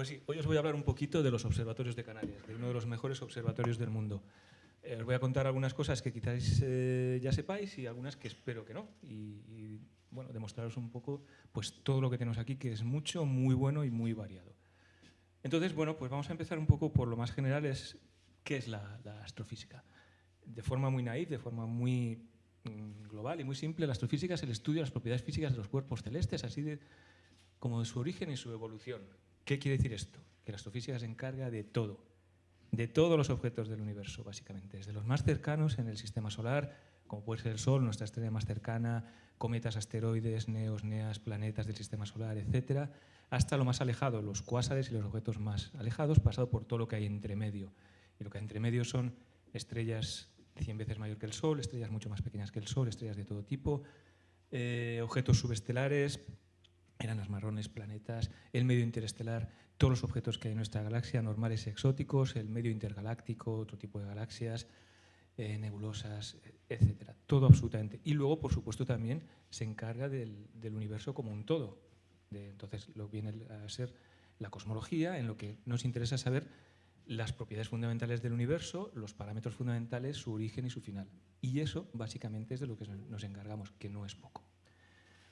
pues hoy os voy a hablar un poquito de los observatorios de Canarias, de uno de los mejores observatorios del mundo. Eh, os voy a contar algunas cosas que quizás eh, ya sepáis y algunas que espero que no. Y, bueno, demostraros un poco pues, todo lo que tenemos aquí, que es mucho, muy bueno y muy variado. Entonces, bueno, pues vamos a empezar un poco por lo más general, es qué es la, astrofísica. De forma muy naif, de forma muy mm, global y muy simple, la astrofísica es el estudio de las propiedades físicas de los cuerpos celestes, así como de su origen y su evolución. ¿Qué quiere decir esto? Que la astrofísica se encarga de todo, de todos los objetos del universo, básicamente, desde los más cercanos en el sistema solar, como puede ser el Sol, nuestra estrella más cercana, cometas, asteroides, neos, neas, planetas del sistema solar, etcétera, hasta lo más alejado, los cuásares y los objetos más alejados, pasado por todo lo que hay entre medio. Y lo que hay entre medio son estrellas 100 veces mayor que el Sol, estrellas mucho más pequeñas que el Sol, estrellas de todo tipo, eh, objetos subestelares, enanas marrones, planetas, el medio interestelar, todos los objetos que hay en nuestra galaxia, normales y exóticos, el medio intergaláctico, otro tipo de galaxias, eh, nebulosas, etcétera. Todo absolutamente. Y luego, por supuesto, también se encarga del, del universo como un todo. De, entonces, lo viene a ser la cosmología, en lo que nos interesa saber las propiedades fundamentales del universo, los parámetros fundamentales, su origen y su final. Y eso, básicamente, es de lo que nos encargamos, que no es poco.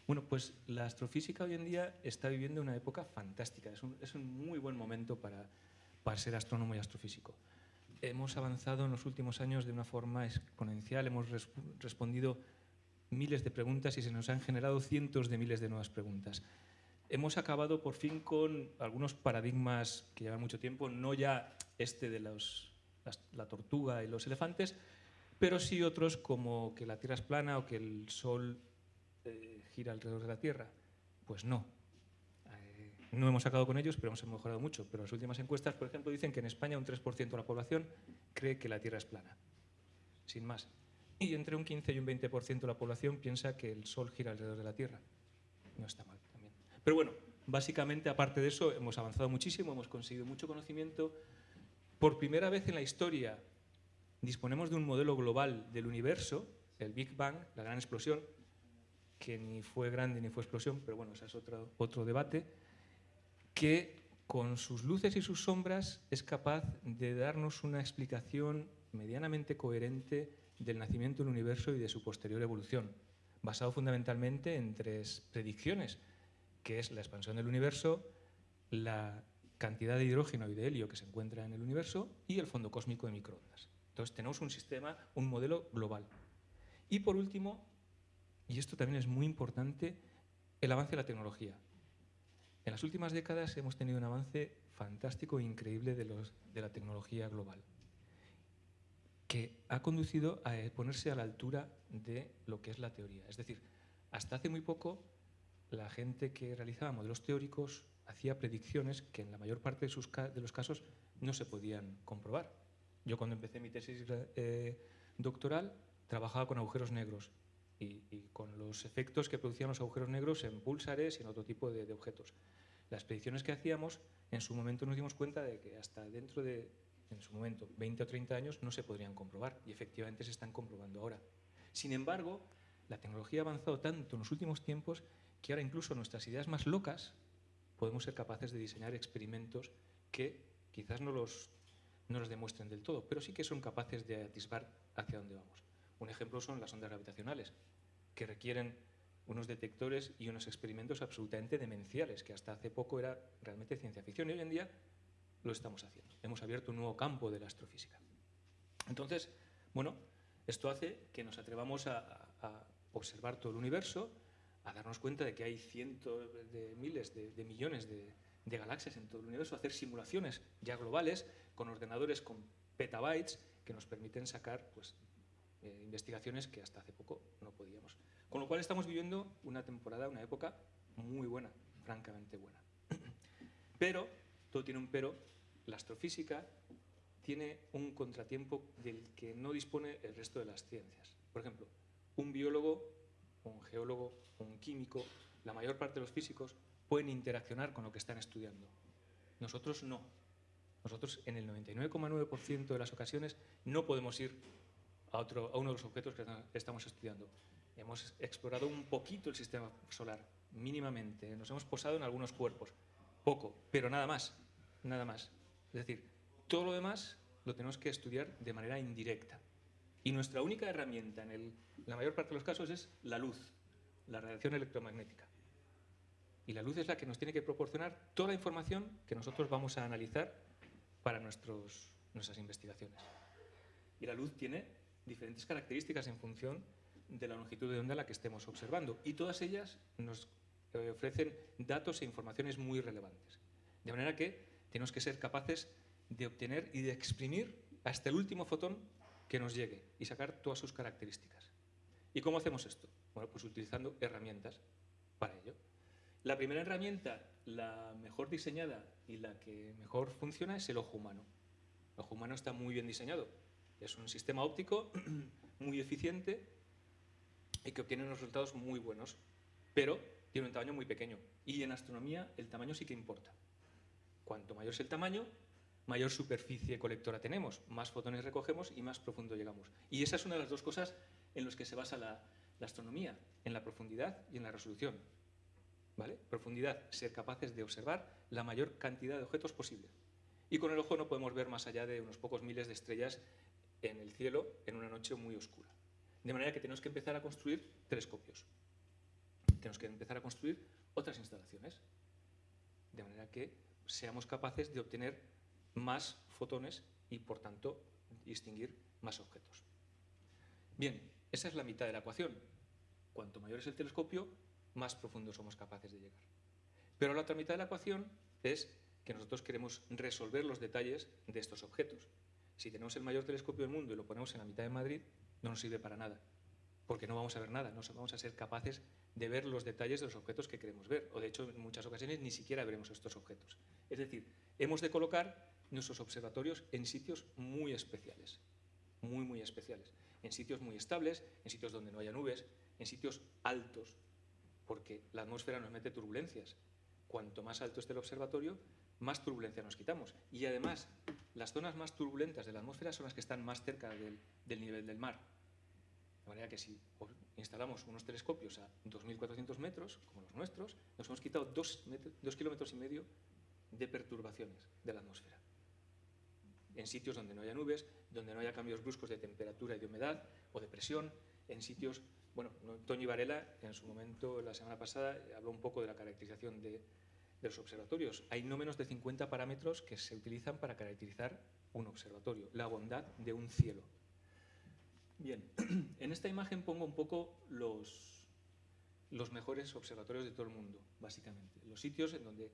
Bueno, pues la astrofísica hoy en día está viviendo una época fantástica. Es un, muy buen momento para, ser astrónomo y astrofísico. Hemos avanzado en los últimos años de una forma exponencial, hemos res respondido miles de preguntas y se nos han generado cientos de miles de nuevas preguntas. Hemos acabado por fin con algunos paradigmas que llevan mucho tiempo, no ya este de la tortuga y los elefantes, pero sí otros como que la Tierra es plana o que el Sol gira alrededor de la Tierra? Pues no. Eh, no hemos acabado con ellos, pero hemos mejorado mucho. Pero las últimas encuestas, por ejemplo, dicen que en España un 3% de la población cree que la Tierra es plana. Sin más. Y entre un 15 y un 20% de la población piensa que el Sol gira alrededor de la Tierra. No está mal también. Pero bueno, básicamente, aparte de eso, hemos avanzado muchísimo, hemos conseguido mucho conocimiento. Por primera vez en la historia disponemos de un modelo global del universo, el Big Bang, la gran explosión, que ni fue grande ni fue explosión, pero bueno, ese es otro, otro debate, que con sus luces y sus sombras es capaz de darnos una explicación medianamente coherente del nacimiento del universo y de su posterior evolución, basado fundamentalmente en tres predicciones, que es la expansión del universo, la cantidad de hidrógeno y de helio que se encuentra en el universo y el fondo cósmico de microondas. Entonces tenemos un sistema, un modelo global. Y por último, y esto también es muy importante, el avance de la tecnología. En las últimas décadas hemos tenido un avance fantástico e increíble de, la tecnología global, que ha conducido a ponerse a la altura de lo que es la teoría. Es decir, hasta hace muy poco la gente que realizaba modelos teóricos hacía predicciones que en la mayor parte de los casos no se podían comprobar. Yo cuando empecé mi tesis eh, doctoral trabajaba con agujeros negros y, y, con los efectos que producían los agujeros negros en púlsares y en otro tipo de, de, objetos. Las predicciones que hacíamos, en su momento nos dimos cuenta de que hasta dentro de, en su momento, 20 o 30 años no se podrían comprobar y efectivamente se están comprobando ahora. Sin embargo, la tecnología ha avanzado tanto en los últimos tiempos que ahora incluso nuestras ideas más locas podemos ser capaces de diseñar experimentos que quizás no los, no los demuestren del todo, pero sí que son capaces de atisbar hacia dónde vamos. Un ejemplo son las ondas gravitacionales, que requieren unos detectores y unos experimentos absolutamente demenciales, que hasta hace poco era realmente ciencia ficción y hoy en día lo estamos haciendo. Hemos abierto un nuevo campo de la astrofísica. Entonces, bueno, esto hace que nos atrevamos a, a observar todo el universo, a darnos cuenta de que hay cientos de miles de, de millones de, de, galaxias en todo el universo, hacer simulaciones ya globales con ordenadores con petabytes que nos permiten sacar pues, eh, investigaciones que hasta hace poco no podíamos. Con lo cual estamos viviendo una temporada, una época muy buena, francamente buena. Pero, todo tiene un pero, la astrofísica tiene un contratiempo del que no dispone el resto de las ciencias. Por ejemplo, un biólogo, un geólogo, un químico, la mayor parte de los físicos pueden interaccionar con lo que están estudiando. Nosotros no. Nosotros en el 99,9% de las ocasiones no podemos ir a, otro, a uno de los objetos que estamos estudiando. Hemos explorado un poquito el sistema solar, mínimamente. Nos hemos posado en algunos cuerpos, poco, pero nada más. nada más. Es decir, todo lo demás lo tenemos que estudiar de manera indirecta. Y nuestra única herramienta en la mayor parte de los casos es la luz, la radiación electromagnética. Y la luz es la que nos tiene que proporcionar toda la información que nosotros vamos a analizar para nuestros, nuestras investigaciones. Y la luz tiene diferentes características en función de la longitud de onda a la que estemos observando. Y todas ellas nos eh, ofrecen datos e informaciones muy relevantes. De manera que tenemos que ser capaces de obtener y de exprimir hasta el último fotón que nos llegue y sacar todas sus características. ¿Y cómo hacemos esto? Bueno, pues utilizando herramientas para ello. La primera herramienta, la mejor diseñada y la que mejor funciona es el ojo humano. El ojo humano está muy bien diseñado. Es un sistema óptico muy eficiente y que obtiene unos resultados muy buenos, pero tiene un tamaño muy pequeño. Y en astronomía el tamaño sí que importa. Cuanto mayor es el tamaño, mayor superficie colectora tenemos, más fotones recogemos y más profundo llegamos. Y esa es una de las dos cosas en las que se basa la, la astronomía, en la profundidad y en la resolución. ¿Vale? Profundidad, ser capaces de observar la mayor cantidad de objetos posible. Y con el ojo no podemos ver más allá de unos pocos miles de estrellas en el cielo en una noche muy oscura. De manera que tenemos que empezar a construir telescopios. Tenemos que empezar a construir otras instalaciones. De manera que seamos capaces de obtener más fotones y, por tanto, distinguir más objetos. Bien, esa es la mitad de la ecuación. Cuanto mayor es el telescopio, más profundo somos capaces de llegar. Pero la otra mitad de la ecuación es que nosotros queremos resolver los detalles de estos objetos. Si tenemos el mayor telescopio del mundo y lo ponemos en la mitad de Madrid, no nos sirve para nada, porque no vamos a ver nada, no vamos a ser capaces de ver los detalles de los objetos que queremos ver, o de hecho en muchas ocasiones ni siquiera veremos estos objetos. Es decir, hemos de colocar nuestros observatorios en sitios muy especiales, muy, muy especiales, en sitios muy estables, en sitios donde no haya nubes, en sitios altos, porque la atmósfera nos mete turbulencias. Cuanto más alto esté el observatorio, más turbulencia nos quitamos. Y además, las zonas más turbulentas de la atmósfera son las que están más cerca del, nivel del mar. De manera que si instalamos unos telescopios a 2.400 metros, como los nuestros, nos hemos quitado dos, dos kilómetros y medio de perturbaciones de la atmósfera. En sitios donde no haya nubes, donde no haya cambios bruscos de temperatura y de humedad o de presión, en sitios bueno, Toño Varela, en su momento, la semana pasada, habló un poco de la caracterización de, los observatorios. Hay no menos de 50 parámetros que se utilizan para caracterizar un observatorio, la bondad de un cielo. Bien, en esta imagen pongo un poco los, los mejores observatorios de todo el mundo, básicamente. Los sitios en donde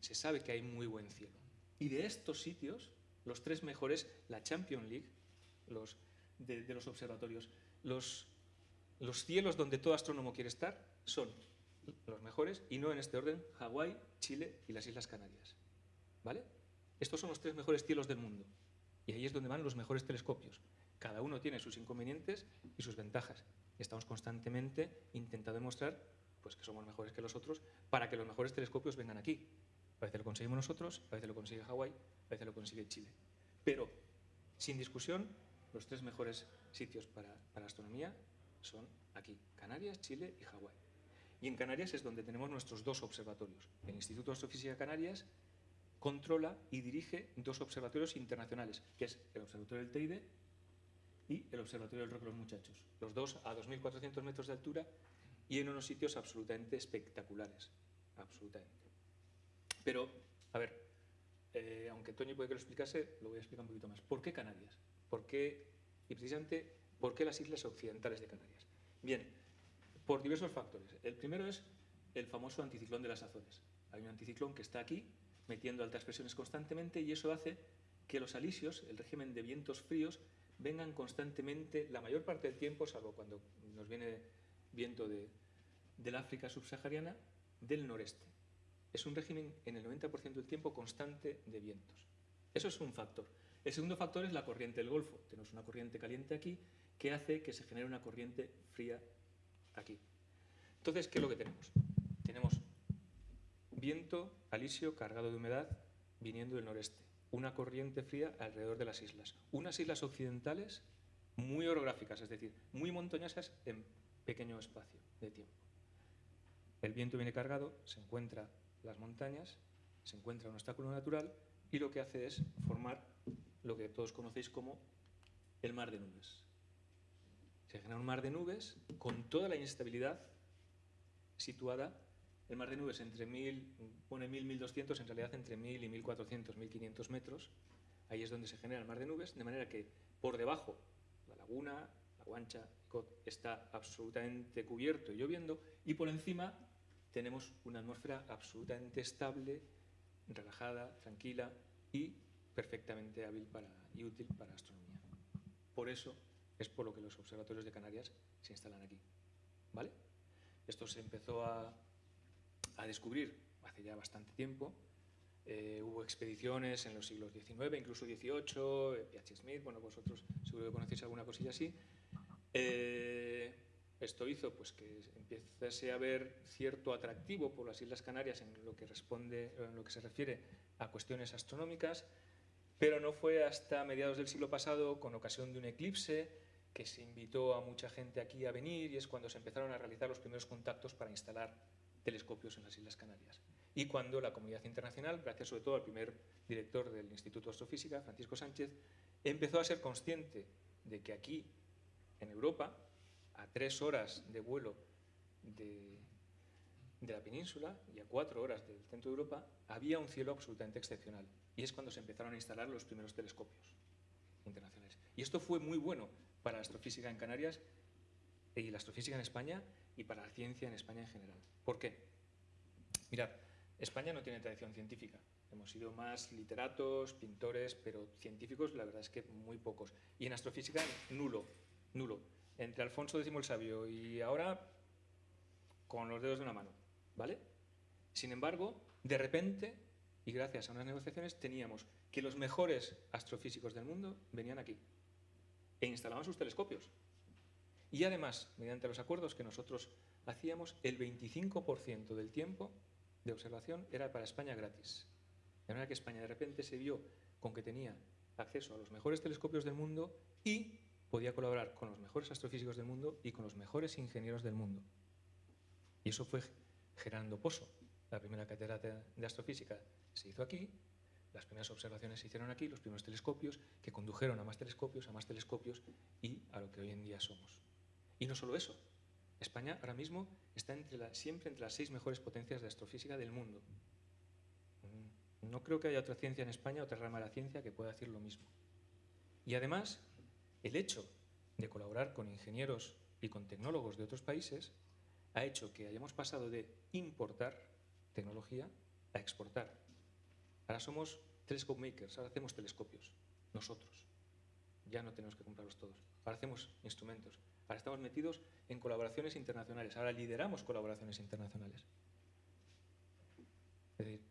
se sabe que hay muy buen cielo. Y de estos sitios, los tres mejores, la Champions League, los, de, de los observatorios, los los cielos donde todo astrónomo quiere estar son los mejores, y no en este orden, Hawái, Chile y las Islas Canarias. ¿Vale? Estos son los tres mejores cielos del mundo. Y ahí es donde van los mejores telescopios. Cada uno tiene sus inconvenientes y sus ventajas. Estamos constantemente intentando demostrar pues, que somos mejores que los otros para que los mejores telescopios vengan aquí. A veces lo conseguimos nosotros, a veces lo consigue Hawái, a veces lo consigue Chile. Pero, sin discusión, los tres mejores sitios para, para astronomía son aquí, Canarias, Chile y Hawái. Y en Canarias es donde tenemos nuestros dos observatorios. El Instituto de Astrofísica Canarias controla y dirige dos observatorios internacionales, que es el Observatorio del Teide y el Observatorio del Roque de los Muchachos. Los dos a 2.400 metros de altura y en unos sitios absolutamente espectaculares. Absolutamente. Pero, a ver, eh, aunque Toño puede que lo explicase, lo voy a explicar un poquito más. ¿Por qué Canarias? ¿Por qué? Y precisamente ¿Por qué las islas occidentales de Canarias? Bien, por diversos factores. El primero es el famoso anticiclón de las Azores. Hay un anticiclón que está aquí, metiendo altas presiones constantemente, y eso hace que los alisios, el régimen de vientos fríos, vengan constantemente, la mayor parte del tiempo, salvo cuando nos viene viento de, del África subsahariana, del noreste. Es un régimen en el 90% del tiempo constante de vientos. Eso es un factor. El segundo factor es la corriente del Golfo. Tenemos una corriente caliente aquí que hace que se genere una corriente fría aquí. Entonces, ¿qué es lo que tenemos? Tenemos viento alisio cargado de humedad viniendo del noreste, una corriente fría alrededor de las islas, unas islas occidentales muy orográficas, es decir, muy montañosas en pequeño espacio de tiempo. El viento viene cargado, se encuentra las montañas, se encuentra un obstáculo natural y lo que hace es formar lo que todos conocéis como el mar de nubes. Se genera un mar de nubes con toda la inestabilidad situada, el mar de nubes entre 1000, pone 1000, 1200, en realidad entre 1000 y 1400, 1500 metros, ahí es donde se genera el mar de nubes, de manera que por debajo la laguna, la guancha, está absolutamente cubierto y lloviendo, y por encima tenemos una atmósfera absolutamente estable, relajada, tranquila y perfectamente hábil para, y útil para astronomía. Por eso es por lo que los observatorios de Canarias se instalan aquí. ¿Vale? Esto se empezó a, descubrir hace ya bastante tiempo. Eh, hubo expediciones en los siglos XIX, incluso XVIII, P.H. Smith, bueno, vosotros seguro que conocéis alguna cosilla así. Eh, esto hizo pues, que empiece a haber cierto atractivo por las Islas Canarias en lo que, responde, en lo que se refiere a cuestiones astronómicas, pero no fue hasta mediados del siglo pasado, con ocasión de un eclipse, que se invitó a mucha gente aquí a venir y es cuando se empezaron a realizar los primeros contactos para instalar telescopios en las Islas Canarias. Y cuando la comunidad internacional, gracias sobre todo al primer director del Instituto de Astrofísica, Francisco Sánchez, empezó a ser consciente de que aquí, en Europa, a tres horas de vuelo de, de la península y a cuatro horas del centro de Europa, había un cielo absolutamente excepcional. Y es cuando se empezaron a instalar los primeros telescopios internacionales. Y esto fue muy bueno para la astrofísica en Canarias y la astrofísica en España y para la ciencia en España en general. ¿Por qué? Mirad, España no tiene tradición científica. Hemos sido más literatos, pintores, pero científicos la verdad es que muy pocos. Y en astrofísica nulo, nulo. Entre Alfonso X el Sabio y ahora con los dedos de una mano, ¿vale? Sin embargo, de repente, y gracias a unas negociaciones, teníamos que los mejores astrofísicos del mundo venían aquí e instalaban sus telescopios. Y además, mediante los acuerdos que nosotros hacíamos, el 25% del tiempo de observación era para España gratis. De manera que España de repente se vio con que tenía acceso a los mejores telescopios del mundo y podía colaborar con los mejores astrofísicos del mundo y con los mejores ingenieros del mundo. Y eso fue generando Pozo. La primera catedral de astrofísica se hizo aquí las primeras observaciones se hicieron aquí, los primeros telescopios, que condujeron a más telescopios, a más telescopios y a lo que hoy en día somos. Y no solo eso, España ahora mismo está siempre entre las seis mejores potencias de astrofísica del mundo. Mm, no creo que haya otra ciencia en España, otra rama de la ciencia que pueda decir lo mismo. Y además, el hecho de colaborar con ingenieros y con tecnólogos de otros países ha hecho que hayamos pasado de importar tecnología a exportar Ahora somos telescope makers, ahora hacemos telescopios, nosotros. Ya no tenemos que comprarlos todos. Ahora hacemos instrumentos. Ahora estamos metidos en colaboraciones internacionales. Ahora lideramos colaboraciones internacionales.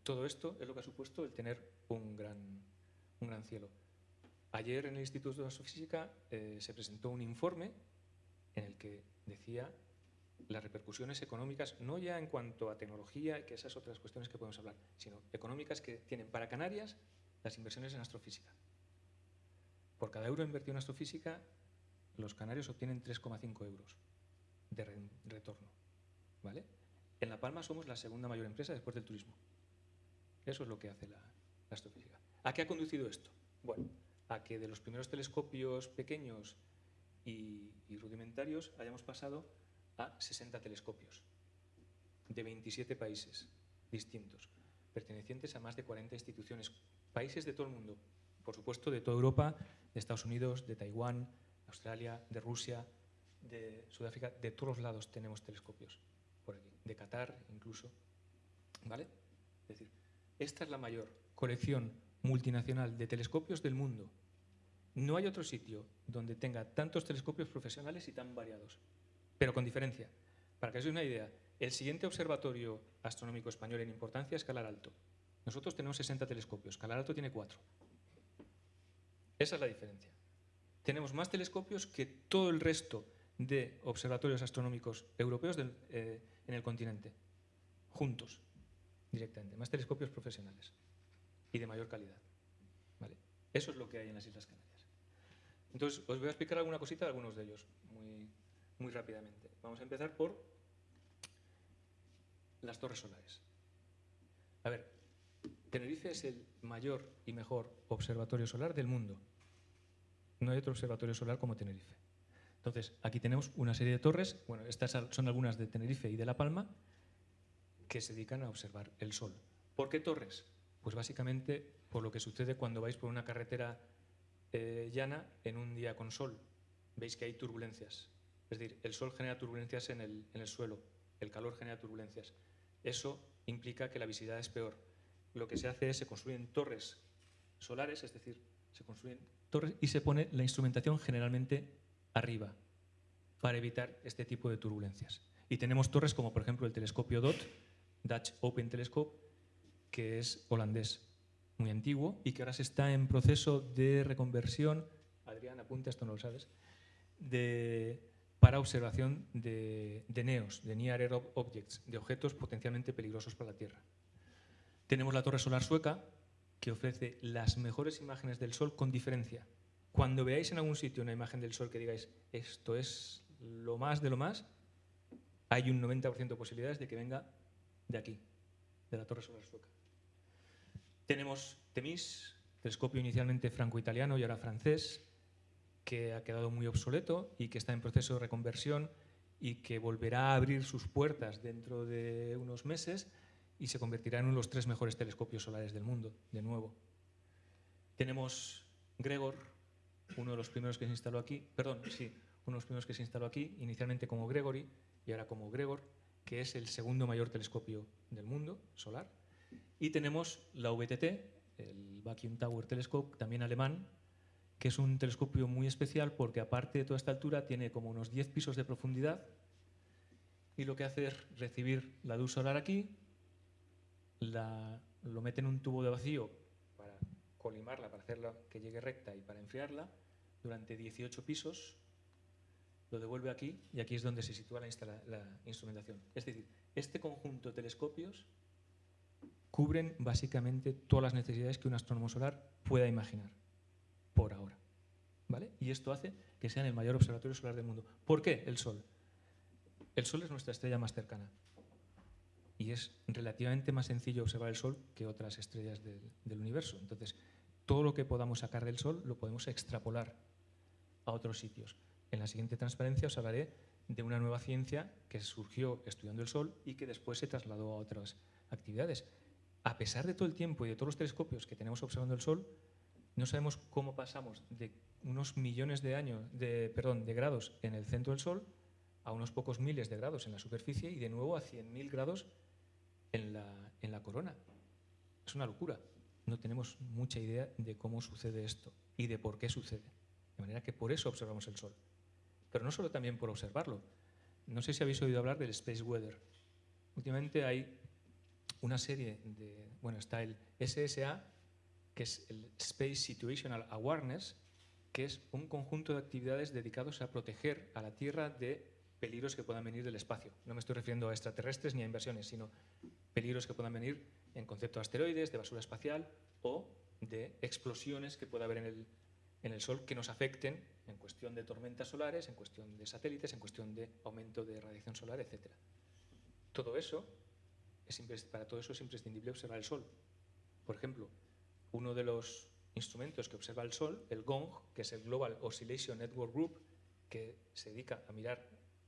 todo esto es lo que ha supuesto el tener un gran, un gran cielo. Ayer en el Instituto de Astrofísica eh, se presentó un informe en el que decía las repercusiones económicas, no ya en cuanto a tecnología, que esas otras cuestiones que podemos hablar, sino económicas que tienen para Canarias las inversiones en astrofísica. Por cada euro invertido en astrofísica, los canarios obtienen 3,5 euros de retorno. ¿vale? En La Palma somos la segunda mayor empresa después del turismo. Eso es lo que hace la, astrofísica. ¿A qué ha conducido esto? Bueno, a que de los primeros telescopios pequeños y rudimentarios hayamos pasado a 60 telescopios de 27 países distintos, pertenecientes a más de 40 instituciones, países de todo el mundo, por supuesto de toda Europa, de Estados Unidos, de Taiwán, Australia, de Rusia, de Sudáfrica, de todos los lados tenemos telescopios por aquí, de Qatar incluso. ¿Vale? Es decir, esta es la mayor colección multinacional de telescopios del mundo. No hay otro sitio donde tenga tantos telescopios profesionales y tan variados pero con diferencia. Para que os una idea, el siguiente observatorio astronómico español en importancia es Calar Alto. Nosotros tenemos 60 telescopios, Calar Alto tiene 4. Esa es la diferencia. Tenemos más telescopios que todo el resto de observatorios astronómicos europeos eh, en el continente, juntos, directamente. Más telescopios profesionales y de mayor calidad. ¿Vale? Eso es lo que hay en las Islas Canarias. Entonces, os voy a explicar alguna cosita de algunos de ellos, muy, muy rápidamente. Vamos a empezar por las torres solares. A ver, Tenerife es el mayor y mejor observatorio solar del mundo. No hay otro observatorio solar como Tenerife. Entonces, aquí tenemos una serie de torres, bueno, estas son algunas de Tenerife y de La Palma, que se dedican a observar el sol. ¿Por qué torres? Pues básicamente por lo que sucede cuando vais por una carretera eh, llana en un día con sol. Veis que hay turbulencias. Es decir, el sol genera turbulencias en el, el suelo, el calor genera turbulencias. Eso implica que la visibilidad es peor. Lo que se hace es se construyen torres solares, es decir, se construyen torres y se pone la instrumentación generalmente arriba para evitar este tipo de turbulencias. Y tenemos torres como por ejemplo el telescopio DOT, Dutch Open Telescope, que es holandés, muy antiguo y que ahora se está en proceso de reconversión, Adrián, apunta, esto no lo sabes, de, para observación de, NEOs, de Near Earth Objects, de objetos potencialmente peligrosos para la Tierra. Tenemos la torre solar sueca, que ofrece las mejores imágenes del Sol con diferencia. Cuando veáis en algún sitio una imagen del Sol que digáis, esto es lo más de lo más, hay un 90% de posibilidades de que venga de aquí, de la Torre Solar Sueca. Tenemos Temis, telescopio inicialmente franco-italiano y ahora francés, que ha quedado muy obsoleto y que está en proceso de reconversión y que volverá a abrir sus puertas dentro de unos meses y se convertirá en uno de los tres mejores telescopios solares del mundo, de nuevo. Tenemos Gregor, uno de los primeros que se instaló aquí, perdón, sí, uno de los primeros que se instaló aquí, inicialmente como Gregory y ahora como Gregor, que es el segundo mayor telescopio del mundo solar. Y tenemos la VTT, el Vacuum Tower Telescope, también alemán, que es un telescopio muy especial porque aparte de toda esta altura tiene como unos 10 pisos de profundidad y lo que hace es recibir la luz solar aquí, lo mete en un tubo de vacío para colimarla, para hacerla que llegue recta y para enfriarla durante 18 pisos lo devuelve aquí y aquí es donde se sitúa la, instrumentación. Es decir, este conjunto de telescopios cubren básicamente todas las necesidades que un astrónomo solar pueda imaginar, por ahora. Y esto hace que sean el mayor observatorio solar del mundo. ¿Por qué el Sol? El Sol es nuestra estrella más cercana y es relativamente más sencillo observar el Sol que otras estrellas del universo. Entonces, todo lo que podamos sacar del Sol lo podemos extrapolar a otros sitios. En la siguiente transparencia os hablaré de una nueva ciencia que surgió estudiando el Sol y que después se trasladó a otras actividades. A pesar de todo el tiempo y de todos los telescopios que tenemos observando el Sol, no sabemos cómo pasamos de unos millones de años, de, perdón, de grados en el centro del Sol a unos pocos miles de grados en la superficie y de nuevo a 100.000 grados en la, en la corona. Es una locura. No tenemos mucha idea de cómo sucede esto y de por qué sucede. De manera que por eso observamos el Sol pero no solo también por observarlo. No sé si habéis oído hablar del Space Weather. Últimamente hay una serie de, bueno, está el SSA, que es el Space Situational Awareness, que es un conjunto de actividades dedicados a proteger a la Tierra de peligros que puedan venir del espacio. No me estoy refiriendo a extraterrestres ni a inversiones, sino peligros que puedan venir en concepto de asteroides, de basura espacial o de explosiones que pueda haber en el, en el Sol que nos afecten en cuestión de tormentas solares, en cuestión de satélites, en cuestión de aumento de radiación solar, etc. Todo eso, es, para todo eso es imprescindible observar el Sol. Por ejemplo, uno de los instrumentos que observa el Sol, el GONG, que es el Global Oscillation Network Group, que se dedica a mirar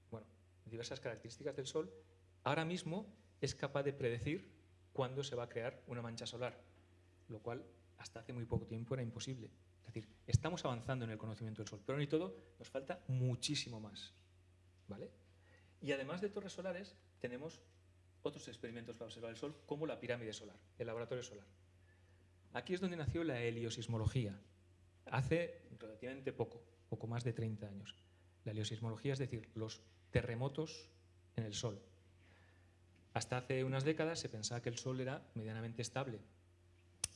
bueno, diversas características del Sol, ahora mismo es capaz de predecir cuándo se va a crear una mancha solar, lo cual hasta hace muy poco tiempo era imposible. Es decir, estamos avanzando en el conocimiento del Sol, pero ni todo, nos falta muchísimo más. ¿vale? Y además de torres solares, tenemos otros experimentos para observar el Sol, como la pirámide solar, el laboratorio solar. Aquí es donde nació la heliosismología, hace relativamente poco, poco más de 30 años. La heliosismología es decir, los terremotos en el Sol. Hasta hace unas décadas se pensaba que el Sol era medianamente estable,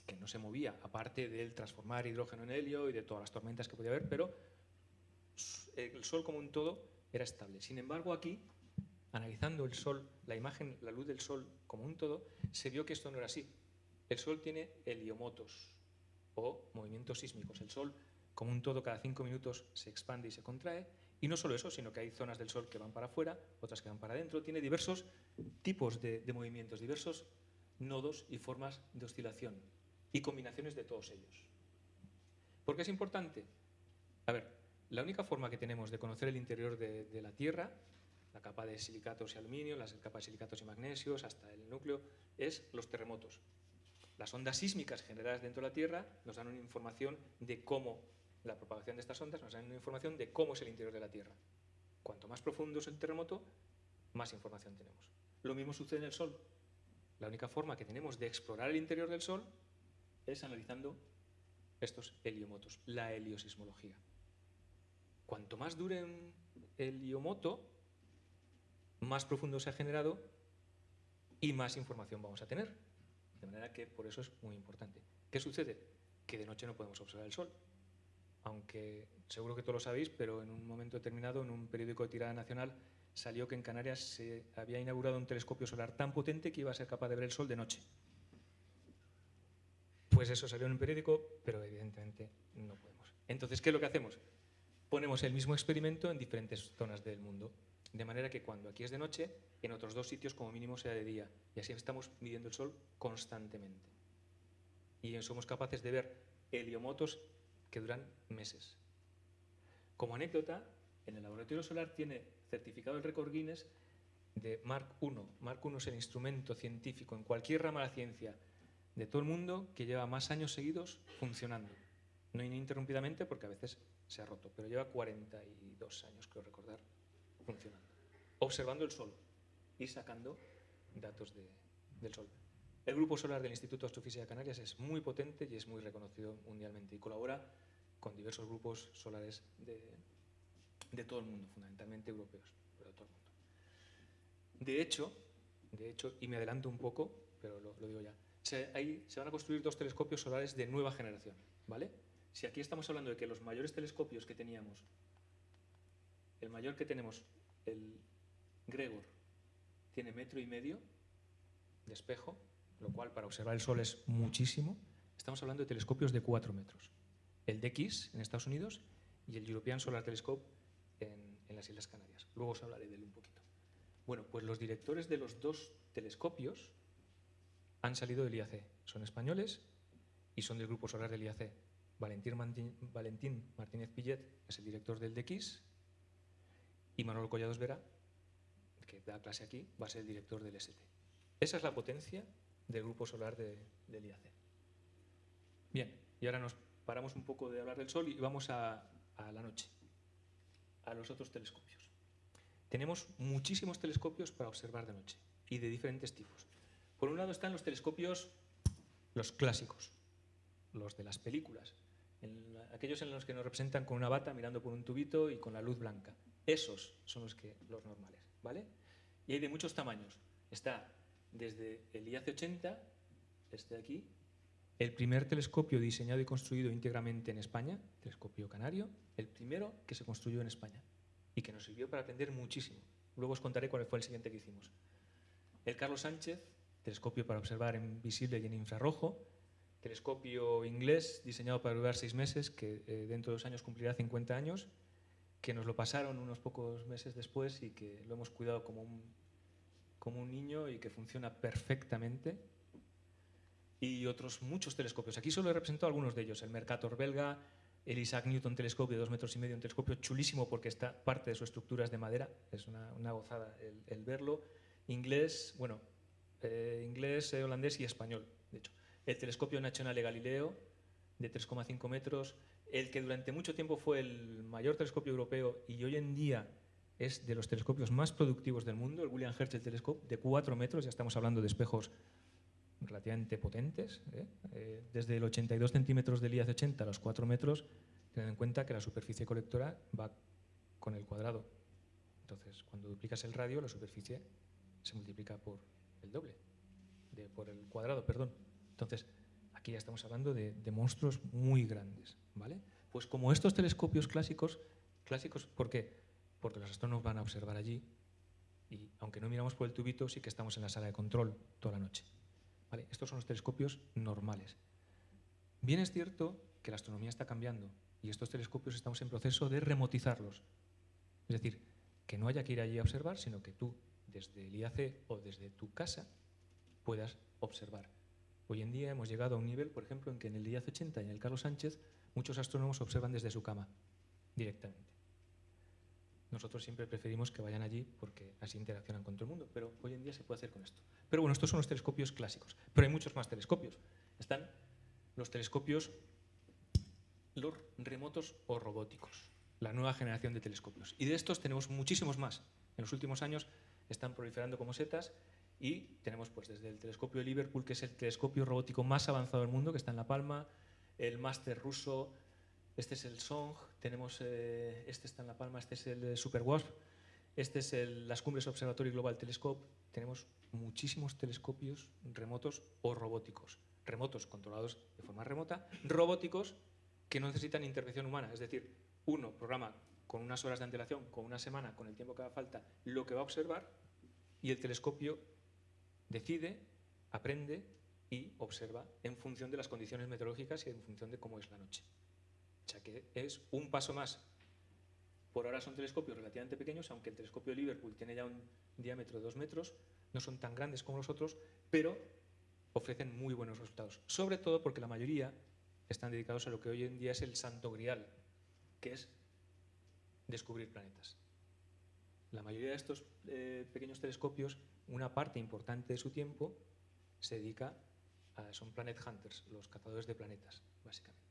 que no se movía, aparte del transformar hidrógeno en helio y de todas las tormentas que podía haber, pero el Sol como un todo era estable. Sin embargo, aquí, analizando el Sol, la imagen, la luz del Sol como un todo, se vio que esto no era así. El Sol tiene heliomotos o movimientos sísmicos. El Sol, como un todo, cada cinco minutos se expande y se contrae. Y no solo eso, sino que hay zonas del Sol que van para afuera, otras que van para adentro. Tiene diversos tipos de, movimientos, diversos nodos y formas de oscilación y combinaciones de todos ellos. ¿Por qué es importante? A ver, la única forma que tenemos de conocer el interior de, de la Tierra, la capa de silicatos y aluminio, las capas de silicatos y magnesios, hasta el núcleo, es los terremotos. Las ondas sísmicas generadas dentro de la Tierra nos dan una información de cómo la propagación de estas ondas nos dan una información de cómo es el interior de la Tierra. Cuanto más profundo es el terremoto, más información tenemos. Lo mismo sucede en el Sol. La única forma que tenemos de explorar el interior del Sol es analizando estos heliomotos, la heliosismología. Cuanto más dure un heliomoto, más profundo se ha generado y más información vamos a tener. De manera que por eso es muy importante. ¿Qué sucede? Que de noche no podemos observar el Sol aunque seguro que todos lo sabéis, pero en un momento determinado, en un periódico de tirada nacional, salió que en Canarias se había inaugurado un telescopio solar tan potente que iba a ser capaz de ver el sol de noche. Pues eso salió en un periódico, pero evidentemente no podemos. Entonces, ¿qué es lo que hacemos? Ponemos el mismo experimento en diferentes zonas del mundo, de manera que cuando aquí es de noche, en otros dos sitios como mínimo sea de día, y así estamos midiendo el sol constantemente. Y somos capaces de ver heliomotos que duran meses. Como anécdota, en el laboratorio solar tiene certificado el récord Guinness de Mark I. Mark I es el instrumento científico en cualquier rama de la ciencia de todo el mundo que lleva más años seguidos funcionando. No ininterrumpidamente porque a veces se ha roto, pero lleva 42 años, creo recordar, funcionando. Observando el Sol y sacando datos del Sol. El grupo solar del Instituto de Astrofísica de Canarias es muy potente y es muy reconocido mundialmente y colabora con diversos grupos solares de, todo el mundo, fundamentalmente europeos, pero de todo el mundo. De hecho, de hecho, y me adelanto un poco, pero lo, digo ya, se, se van a construir dos telescopios solares de nueva generación, ¿vale? Si aquí estamos hablando de que los mayores telescopios que teníamos, el mayor que tenemos, el Gregor, tiene metro y medio de espejo, lo cual para observar el Sol es muchísimo, estamos hablando de telescopios de cuatro metros el DX en Estados Unidos y el European Solar Telescope en, las Islas Canarias. Luego os hablaré de él un poquito. Bueno, pues los directores de los dos telescopios han salido del IAC. Son españoles y son del grupo solar del IAC. Valentín, Martínez Pillet es el director del DX y Manuel Collados Vera, que da clase aquí, va a ser el director del ST. Esa es la potencia del grupo solar del IAC. Bien, y ahora nos paramos un poco de hablar del Sol y vamos a, la noche, a los otros telescopios. Tenemos muchísimos telescopios para observar de noche y de diferentes tipos. Por un lado están los telescopios, los clásicos, los de las películas, aquellos en los que nos representan con una bata mirando por un tubito y con la luz blanca. Esos son los, que, los normales, ¿vale? Y hay de muchos tamaños. Está desde el IAC-80, este de aquí, el primer telescopio diseñado y construido íntegramente en España, telescopio canario, el primero que se construyó en España y que nos sirvió para aprender muchísimo. Luego os contaré cuál fue el siguiente que hicimos. El Carlos Sánchez, telescopio para observar en visible y en infrarrojo, telescopio inglés diseñado para durar seis meses, que eh, dentro de dos años cumplirá 50 años, que nos lo pasaron unos pocos meses después y que lo hemos cuidado como un, como un niño y que funciona perfectamente y otros muchos telescopios. Aquí solo he representado algunos de ellos, el Mercator belga, el Isaac Newton telescopio de dos metros y medio, un telescopio chulísimo porque está parte de su estructura es de madera, es una, gozada el, verlo. Inglés, bueno, eh, inglés, eh, holandés y español, de hecho. El telescopio nacional de Galileo, de 3,5 metros, el que durante mucho tiempo fue el mayor telescopio europeo y hoy en día es de los telescopios más productivos del mundo, el William Herschel Telescope, de 4 metros, ya estamos hablando de espejos relativamente potentes, ¿eh? Eh, desde el 82 centímetros del IAC 80 a los 4 metros, teniendo en cuenta que la superficie colectora va con el cuadrado. Entonces, cuando duplicas el radio, la superficie se multiplica por el doble, por el cuadrado, perdón. Entonces, aquí ya estamos hablando de, monstruos muy grandes, ¿vale? Pues como estos telescopios clásicos, clásicos, ¿por qué? Porque los astrónomos van a observar allí y aunque no miramos por el tubito, sí que estamos en la sala de control toda la noche. Estos son los telescopios normales. Bien es cierto que la astronomía está cambiando y estos telescopios estamos en proceso de remotizarlos. Es decir, que no haya que ir allí a observar, sino que tú, desde el IAC o desde tu casa, puedas observar. Hoy en día hemos llegado a un nivel, por ejemplo, en que en el IAZ 80 y en el Carlos Sánchez muchos astrónomos observan desde su cama directamente. Nosotros siempre preferimos que vayan allí porque así interaccionan con todo el mundo, pero hoy en día se puede hacer con esto. Pero bueno, estos son los telescopios clásicos, pero hay muchos más telescopios. Están los telescopios remotos o robóticos, la nueva generación de telescopios. Y de estos tenemos muchísimos más. En los últimos años están proliferando como setas y tenemos pues desde el telescopio de Liverpool, que es el telescopio robótico más avanzado del mundo, que está en La Palma, el máster ruso, este es el SONG, tenemos, eh, este está en La Palma, este es el Super WASP, este es el, las cumbres Observatorio Global Telescope, tenemos muchísimos telescopios remotos o robóticos. Remotos controlados de forma remota, robóticos que no necesitan intervención humana, es decir, uno programa con unas horas de antelación, con una semana, con el tiempo que haga falta, lo que va a observar y el telescopio decide, aprende y observa en función de las condiciones meteorológicas y en función de cómo es la noche. O sea que es un paso más. Por ahora son telescopios relativamente pequeños, aunque el telescopio de Liverpool tiene ya un diámetro de dos metros, no son tan grandes como los otros, pero ofrecen muy buenos resultados. Sobre todo porque la mayoría están dedicados a lo que hoy en día es el santo grial, que es descubrir planetas. La mayoría de estos eh, pequeños telescopios, una parte importante de su tiempo se dedica a, son planet hunters, los cazadores de planetas, básicamente.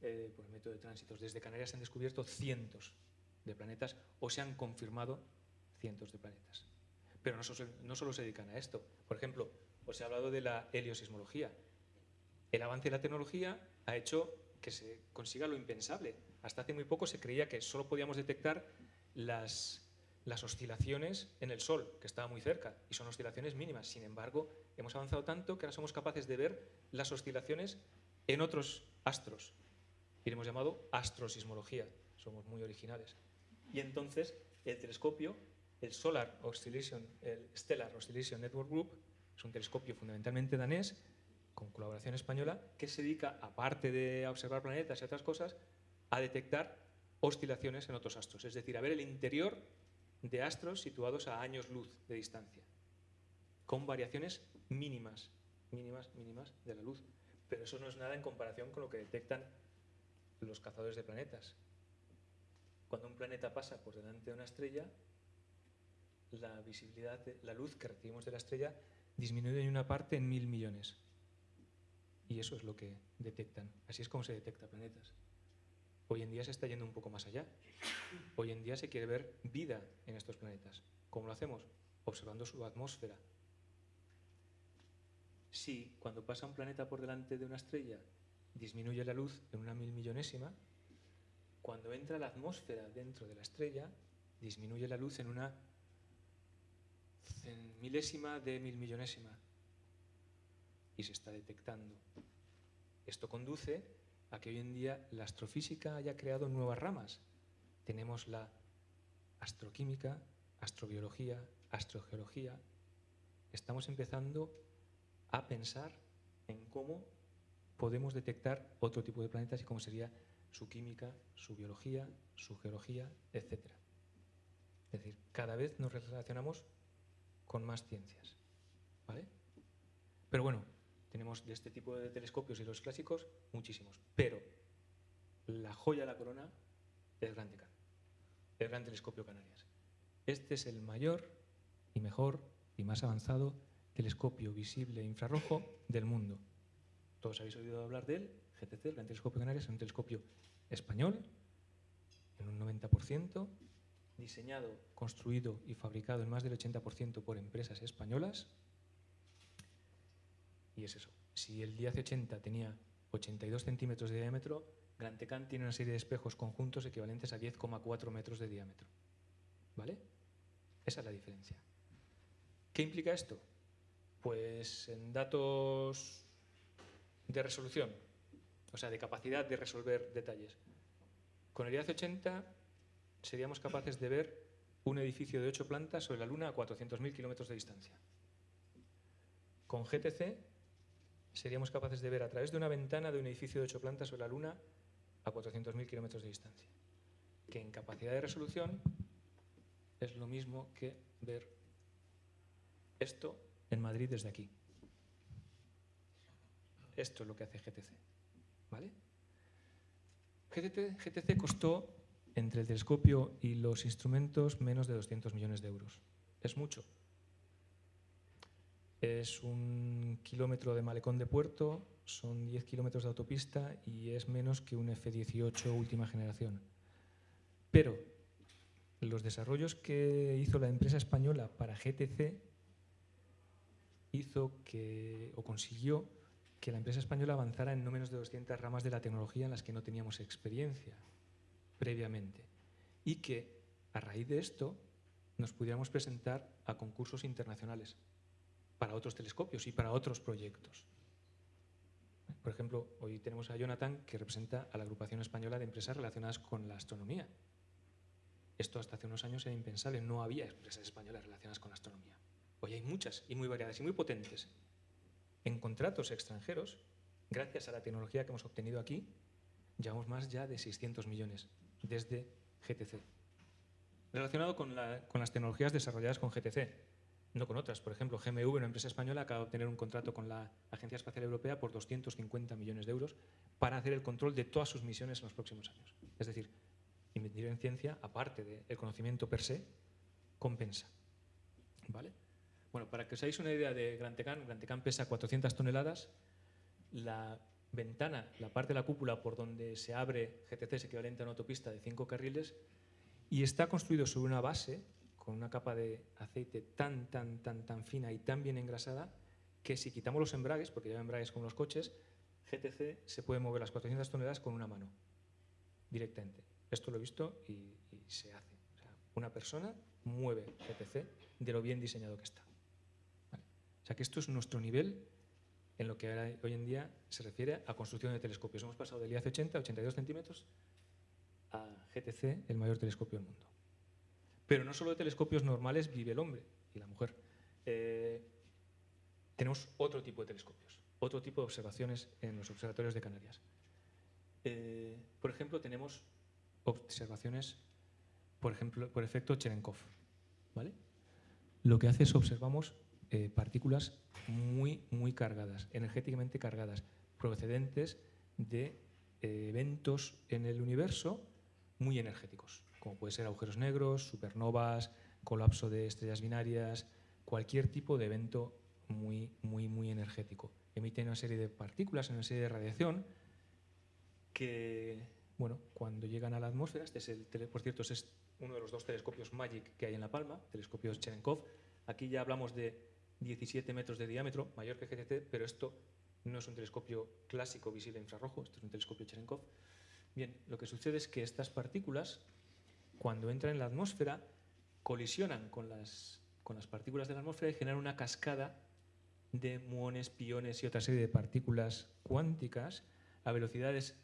Eh, por el método de tránsitos. Desde Canarias se han descubierto cientos de planetas o se han confirmado cientos de planetas. Pero no, no solo se dedican a esto. Por ejemplo, os he hablado de la heliosismología. El avance de la tecnología ha hecho que se consiga lo impensable. Hasta hace muy poco se creía que solo podíamos detectar las, las oscilaciones en el Sol, que estaba muy cerca, y son oscilaciones mínimas. Sin embargo, hemos avanzado tanto que ahora somos capaces de ver las oscilaciones en otros astros, y le hemos llamado astrosismología. Somos muy originales. Y entonces el telescopio, el Solar Oscillation, el Stellar Oscillation Network Group, es un telescopio fundamentalmente danés, con colaboración española, que se dedica, aparte de observar planetas y otras cosas, a detectar oscilaciones en otros astros, es decir, a ver el interior de astros situados a años luz de distancia, con variaciones mínimas, mínimas, mínimas de la luz. Pero eso no es nada en comparación con lo que detectan los cazadores de planetas. Cuando un planeta pasa por delante de una estrella, la visibilidad, la luz que recibimos de la estrella disminuye en una parte en mil millones. Y eso es lo que detectan. Así es como se detecta planetas. Hoy en día se está yendo un poco más allá. Hoy en día se quiere ver vida en estos planetas. ¿Cómo lo hacemos? Observando su atmósfera. Si cuando pasa un planeta por delante de una estrella disminuye la luz en una mil millonésima, cuando entra la atmósfera dentro de la estrella, disminuye la luz en una milésima de mil millonésima y se está detectando. Esto conduce a que hoy en día la astrofísica haya creado nuevas ramas. Tenemos la astroquímica, astrobiología, astrogeología. Estamos empezando a pensar en cómo podemos detectar otro tipo de planetas y cómo sería su química, su biología, su geología, etc. Es decir, cada vez nos relacionamos con más ciencias. ¿vale? Pero bueno, tenemos de este tipo de telescopios y los clásicos muchísimos. Pero la joya de la corona es Gran Tecan, el Gran Telescopio Canarias. Este es el mayor y mejor y más avanzado telescopio visible infrarrojo del mundo. Todos habéis oído hablar de él, GTC, el Gran Telescopio Canarias, es un telescopio español, en un 90%, diseñado, construido y fabricado en más del 80% por empresas españolas. Y es eso. Si el DIAC 80 tenía 82 centímetros de diámetro, Gran Tecan tiene una serie de espejos conjuntos equivalentes a 10,4 metros de diámetro. ¿Vale? Esa es la diferencia. ¿Qué implica esto? Pues en datos de resolución, o sea, de capacidad de resolver detalles. Con el IAC 80 seríamos capaces de ver un edificio de 8 plantas sobre la Luna a 400.000 kilómetros de distancia. Con GTC seríamos capaces de ver a través de una ventana de un edificio de 8 plantas sobre la Luna a 400.000 kilómetros de distancia, que en capacidad de resolución es lo mismo que ver esto en Madrid desde aquí. Esto es lo que hace GTC. ¿vale? GTC costó entre el telescopio y los instrumentos menos de 200 millones de euros. Es mucho. Es un kilómetro de malecón de puerto, son 10 kilómetros de autopista y es menos que un F-18 última generación. Pero los desarrollos que hizo la empresa española para GTC hizo que, o consiguió que la empresa española avanzara en no menos de 200 ramas de la tecnología en las que no teníamos experiencia previamente y que a raíz de esto nos pudiéramos presentar a concursos internacionales para otros telescopios y para otros proyectos. Por ejemplo, hoy tenemos a Jonathan que representa a la agrupación española de empresas relacionadas con la astronomía. Esto hasta hace unos años era impensable, no había empresas españolas relacionadas con la astronomía. Hoy hay muchas y muy variadas y muy potentes. En contratos extranjeros, gracias a la tecnología que hemos obtenido aquí, llevamos más ya de 600 millones desde GTC. Relacionado con, las tecnologías desarrolladas con GTC, no con otras. Por ejemplo, GMV, una empresa española, acaba de obtener un contrato con la Agencia Espacial Europea por 250 millones de euros para hacer el control de todas sus misiones en los próximos años. Es decir, invertir en ciencia, aparte del conocimiento per se, compensa. ¿Vale? Bueno, para que os hagáis una idea de Gran Tecán, Gran Tecán pesa 400 toneladas, la ventana, la parte de la cúpula por donde se abre GTC es equivalente a una autopista de cinco carriles y está construido sobre una base con una capa de aceite tan, tan, tan, tan fina y tan bien engrasada que si quitamos los embragues, porque lleva embragues como los coches, GTC se puede mover las 400 toneladas con una mano, directamente. Esto lo he visto y, se hace. una persona mueve GTC de lo bien diseñado que está. O sea que esto es nuestro nivel en lo que hoy en día se refiere a construcción de telescopios. Hemos pasado del IAC 80 a 82 centímetros a GTC, el mayor telescopio del mundo. Pero no solo de telescopios normales vive el hombre y la mujer. Eh, tenemos otro tipo de telescopios, otro tipo de observaciones en los observatorios de Canarias. Eh, por ejemplo, tenemos observaciones, por ejemplo, por efecto Cherenkov. ¿vale? Lo que hace es observamos eh, partículas muy, muy cargadas, energéticamente cargadas, procedentes de eventos en el universo muy energéticos, como puede ser agujeros negros, supernovas, colapso de estrellas binarias, cualquier tipo de evento muy, muy, muy energético. Emiten una serie de partículas, una serie de radiación que, bueno, cuando llegan a la atmósfera, este es el, por cierto, este es uno de los dos telescopios MAGIC que hay en La Palma, telescopios Cherenkov. Aquí ya hablamos de 17 metros de diámetro, mayor que GTT, pero esto no es un telescopio clásico visible infrarrojo, esto es un telescopio Cherenkov. Bien, lo que sucede es que estas partículas, cuando entran en la atmósfera, colisionan con las, con las partículas de la atmósfera y generan una cascada de muones, piones y otra serie de partículas cuánticas a velocidades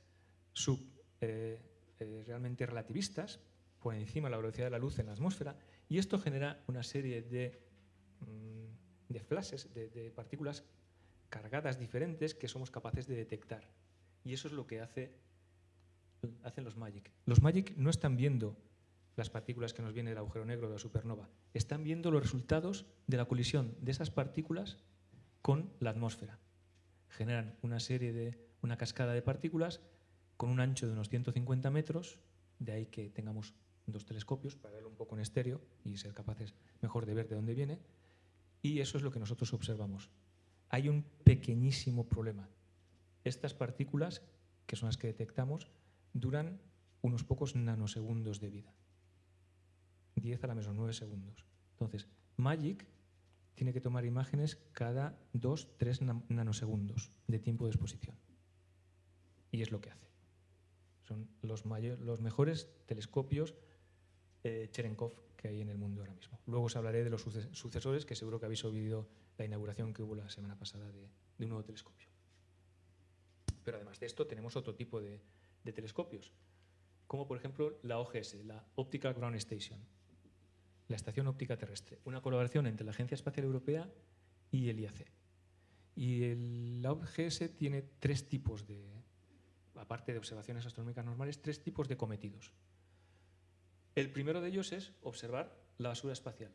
sub, eh, eh, realmente relativistas, por encima de la velocidad de la luz en la atmósfera, y esto genera una serie de mm, de flashes, de, partículas cargadas diferentes que somos capaces de detectar. Y eso es lo que hace, hacen los MAGIC. Los MAGIC no están viendo las partículas que nos vienen del agujero negro de la supernova, están viendo los resultados de la colisión de esas partículas con la atmósfera. Generan una serie de, una cascada de partículas con un ancho de unos 150 metros, de ahí que tengamos dos telescopios para verlo un poco en estéreo y ser capaces mejor de ver de dónde viene, y eso es lo que nosotros observamos. Hay un pequeñísimo problema. Estas partículas, que son las que detectamos, duran unos pocos nanosegundos de vida. 10 a la menos 9 segundos. Entonces, MAGIC tiene que tomar imágenes cada 2-3 nanosegundos de tiempo de exposición. Y es lo que hace. Son los, los mejores telescopios eh, Cherenkov que hay en el mundo ahora mismo. Luego os hablaré de los sucesores, que seguro que habéis oído la inauguración que hubo la semana pasada de, un nuevo telescopio. Pero además de esto tenemos otro tipo de, telescopios, como por ejemplo la OGS, la Optical Ground Station, la Estación Óptica Terrestre, una colaboración entre la Agencia Espacial Europea y el IAC. Y el, la OGS tiene tres tipos de, aparte de observaciones astronómicas normales, tres tipos de cometidos. El primero de ellos es observar la basura espacial.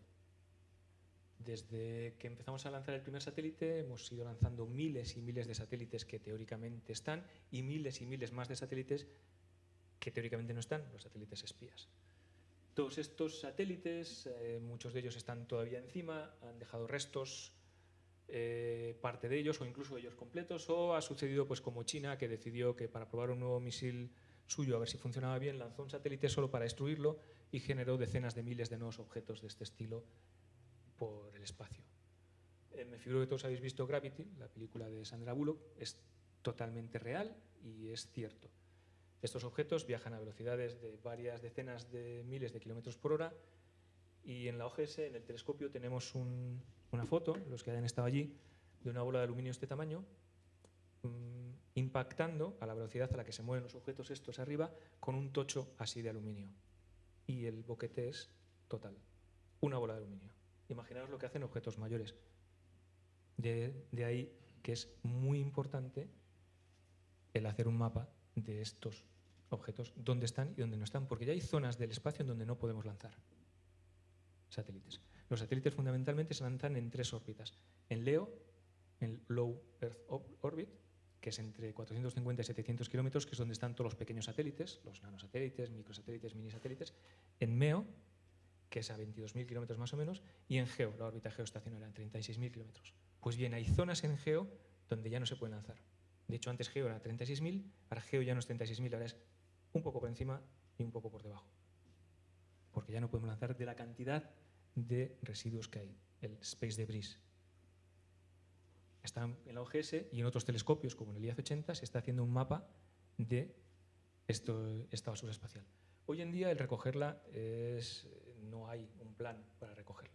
desde que empezamos a lanzar el primer satélite hemos ido lanzando miles y miles de satélites que teóricamente están y miles y miles más de satélites que teóricamente no están, los satélites espías. Todos estos satélites, eh, muchos de ellos están todavía encima, han dejado restos, eh, parte de ellos o incluso ellos completos, o ha sucedido pues como China que decidió que para probar un nuevo misil suyo a ver si funcionaba bien, lanzó un satélite solo para destruirlo y generó decenas de miles de nuevos objetos de este estilo por el espacio. Eh, me figuro que todos habéis visto Gravity, la película de Sandra Bullock, es totalmente real y es cierto. Estos objetos viajan a velocidades de varias decenas de miles de kilómetros por hora y en la OGS, en el telescopio, tenemos una foto, los que hayan estado allí, de una bola de aluminio de este tamaño, mm, impactando a la velocidad a la que se mueven los objetos estos arriba con un tocho así de aluminio. Y el boquete es total, una bola de aluminio. Imaginaos lo que hacen objetos mayores. De, de ahí que es muy importante el hacer un mapa de estos objetos, dónde están y dónde no están, porque ya hay zonas del espacio en donde no podemos lanzar satélites. Los satélites fundamentalmente se lanzan en tres órbitas. En LEO, en Low Earth Orbit, que es entre 450 y 700 kilómetros, que es donde están todos los pequeños satélites, los nanosatélites, microsatélites, minisatélites. En MEO, que es a 22.000 kilómetros más o menos, y en GEO, la órbita geoestacionaria, en 36.000 kilómetros. Pues bien, hay zonas en GEO donde ya no se pueden lanzar. De hecho, antes GEO era 36.000, ahora GEO ya no es 36.000, ahora es un poco por encima y un poco por debajo. Porque ya no podemos lanzar de la cantidad de residuos que hay, el space debris. Está en la OGS y en otros telescopios, como en el IAC 80, se está haciendo un mapa de esto, esta basura espacial. Hoy en día el recogerla es, no hay un plan para recogerla.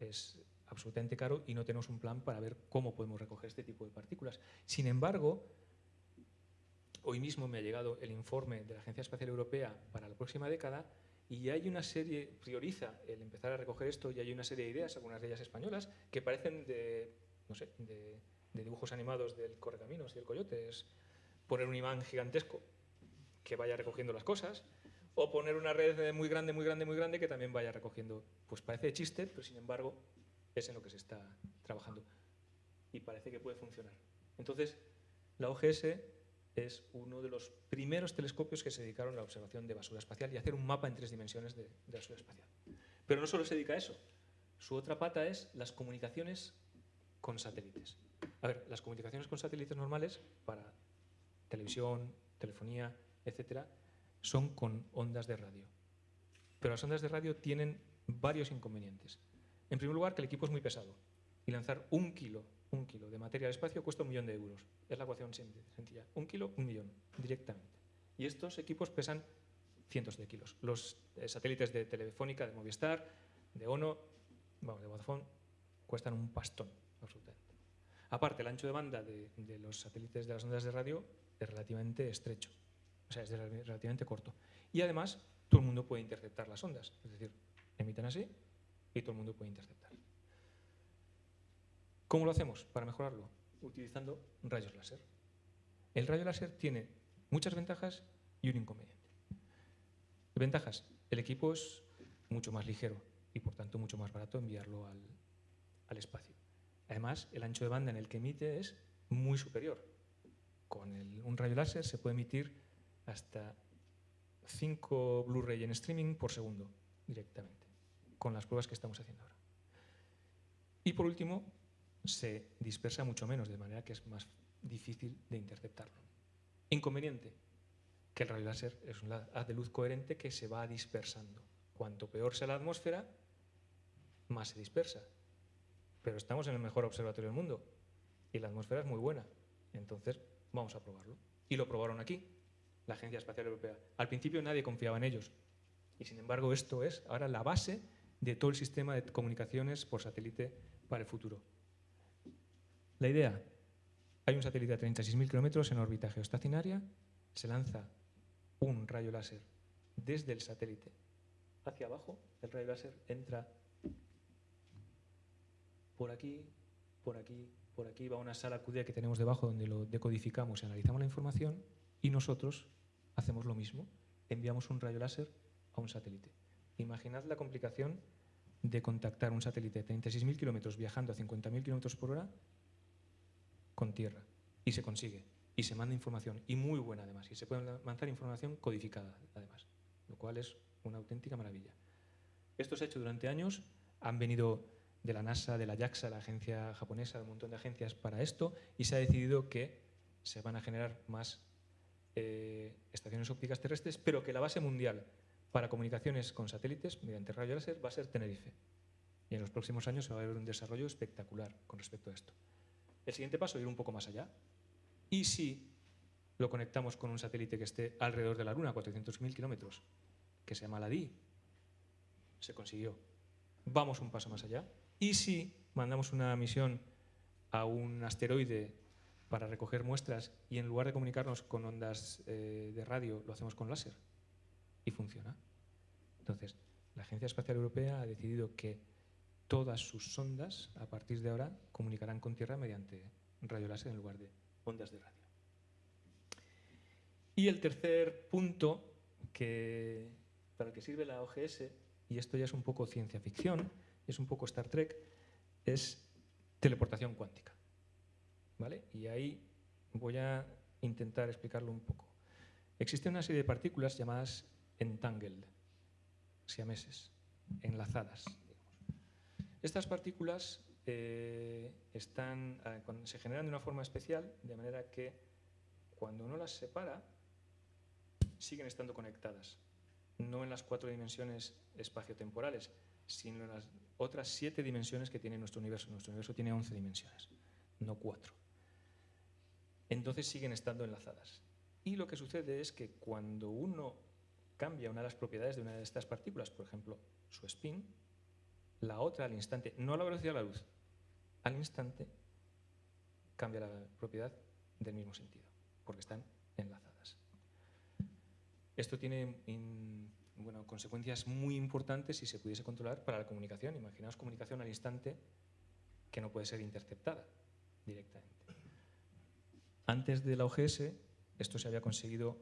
Es absolutamente caro y no tenemos un plan para ver cómo podemos recoger este tipo de partículas. Sin embargo, Hoy mismo me ha llegado el informe de la Agencia Espacial Europea para la próxima década y hay una serie, prioriza el empezar a recoger esto y hay una serie de ideas, algunas de ellas españolas, que parecen de, no sé, de, dibujos animados del Correcaminos y del Coyote. Es poner un imán gigantesco que vaya recogiendo las cosas o poner una red muy grande, muy grande, muy grande que también vaya recogiendo. Pues parece chiste, pero sin embargo es en lo que se está trabajando y parece que puede funcionar. Entonces, la OGS es uno de los primeros telescopios que se dedicaron a la observación de basura espacial y hacer un mapa en tres dimensiones de, basura espacial. Pero no solo se dedica a eso. Su otra pata es las comunicaciones con satélites. A ver, las comunicaciones con satélites normales para televisión, telefonía, etcétera, son con ondas de radio. Pero las ondas de radio tienen varios inconvenientes. En primer lugar, que el equipo es muy pesado y lanzar un kilo un kilo de materia al espacio cuesta un millón de euros. Es la ecuación sencilla. Un kilo, un millón, directamente. Y estos equipos pesan cientos de kilos. Los eh, satélites de Telefónica, de Movistar, de ONO, vamos, de Vodafone, cuestan un pastón, absolutamente. Aparte, el ancho de banda de, de, los satélites de las ondas de radio es relativamente estrecho, o sea, es relativamente corto. Y además, todo el mundo puede interceptar las ondas, es decir, emiten así y todo el mundo puede interceptar. ¿Cómo lo hacemos para mejorarlo? Utilizando rayos láser. El rayo láser tiene muchas ventajas y un inconveniente. Ventajas. El equipo es mucho más ligero y por tanto mucho más barato enviarlo al, espacio. Además, el ancho de banda en el que emite es muy superior. Con un rayo láser se puede emitir hasta 5 Blu-ray en streaming por segundo directamente, con las pruebas que estamos haciendo ahora. Y por último, se dispersa mucho menos, de manera que es más difícil de interceptarlo. Inconveniente, que el rayo láser es un haz de luz coherente que se va dispersando. Cuanto peor sea la atmósfera, más se dispersa. Pero estamos en el mejor observatorio del mundo y la atmósfera es muy buena. Entonces, vamos a probarlo. Y lo probaron aquí, la Agencia Espacial Europea. Al principio nadie confiaba en ellos. Y sin embargo, esto es ahora la base de todo el sistema de comunicaciones por satélite para el futuro. La idea, hay un satélite a 36.000 kilómetros en órbita geoestacionaria, se lanza un rayo láser desde el satélite hacia abajo, el rayo láser entra por aquí, por aquí, por aquí, va a una sala QD que tenemos debajo donde lo decodificamos y analizamos la información y nosotros hacemos lo mismo, enviamos un rayo láser a un satélite. Imaginad la complicación de contactar un satélite de 36.000 kilómetros viajando a 50.000 kilómetros por hora con tierra. Y se consigue. Y se manda información. Y muy buena además. Y se puede mandar información codificada además. Lo cual es una auténtica maravilla. Esto se ha hecho durante años. Han venido de la NASA, de la JAXA, la agencia japonesa, de un montón de agencias para esto. Y se ha decidido que se van a generar más eh, estaciones ópticas terrestres, pero que la base mundial para comunicaciones con satélites mediante rayo láser va a ser Tenerife. Y en los próximos años se va a ver un desarrollo espectacular con respecto a esto. El siguiente paso es ir un poco más allá. ¿Y si lo conectamos con un satélite que esté alrededor de la Luna, a 400.000 kilómetros, que se llama la? Se consiguió. Vamos un paso más allá. ¿Y si mandamos una misión a un asteroide para recoger muestras y en lugar de comunicarnos con ondas eh, de radio, lo hacemos con láser? Y funciona. Entonces, la Agencia Espacial Europea ha decidido que todas sus sondas, a partir de ahora, comunicarán con Tierra mediante radio láser en lugar de ondas de radio. Y el tercer punto que, para el que sirve la OGS, y esto ya es un poco ciencia ficción, es un poco Star Trek, es teleportación cuántica. ¿Vale? Y ahí voy a intentar explicarlo un poco. Existe una serie de partículas llamadas entangled, siameses, enlazadas. Estas partículas eh, ah, se generan de una forma especial, de manera que cuando uno las separa, siguen estando conectadas. No en las cuatro dimensiones espaciotemporales, sino en las otras siete dimensiones que tiene nuestro universo. Nuestro universo tiene once dimensiones, no cuatro. Entonces siguen estando enlazadas. Y lo que sucede es que cuando uno cambia una de las propiedades de una de estas partículas, por ejemplo, su spin, la otra al instante, no a la velocidad de la luz, al instante cambia la propiedad del mismo sentido, porque están enlazadas. Esto tiene bueno, consecuencias muy importantes si se pudiese controlar para la comunicación. Imaginaos comunicación al instante que no puede ser interceptada directamente. Antes de la OGS, esto se había conseguido,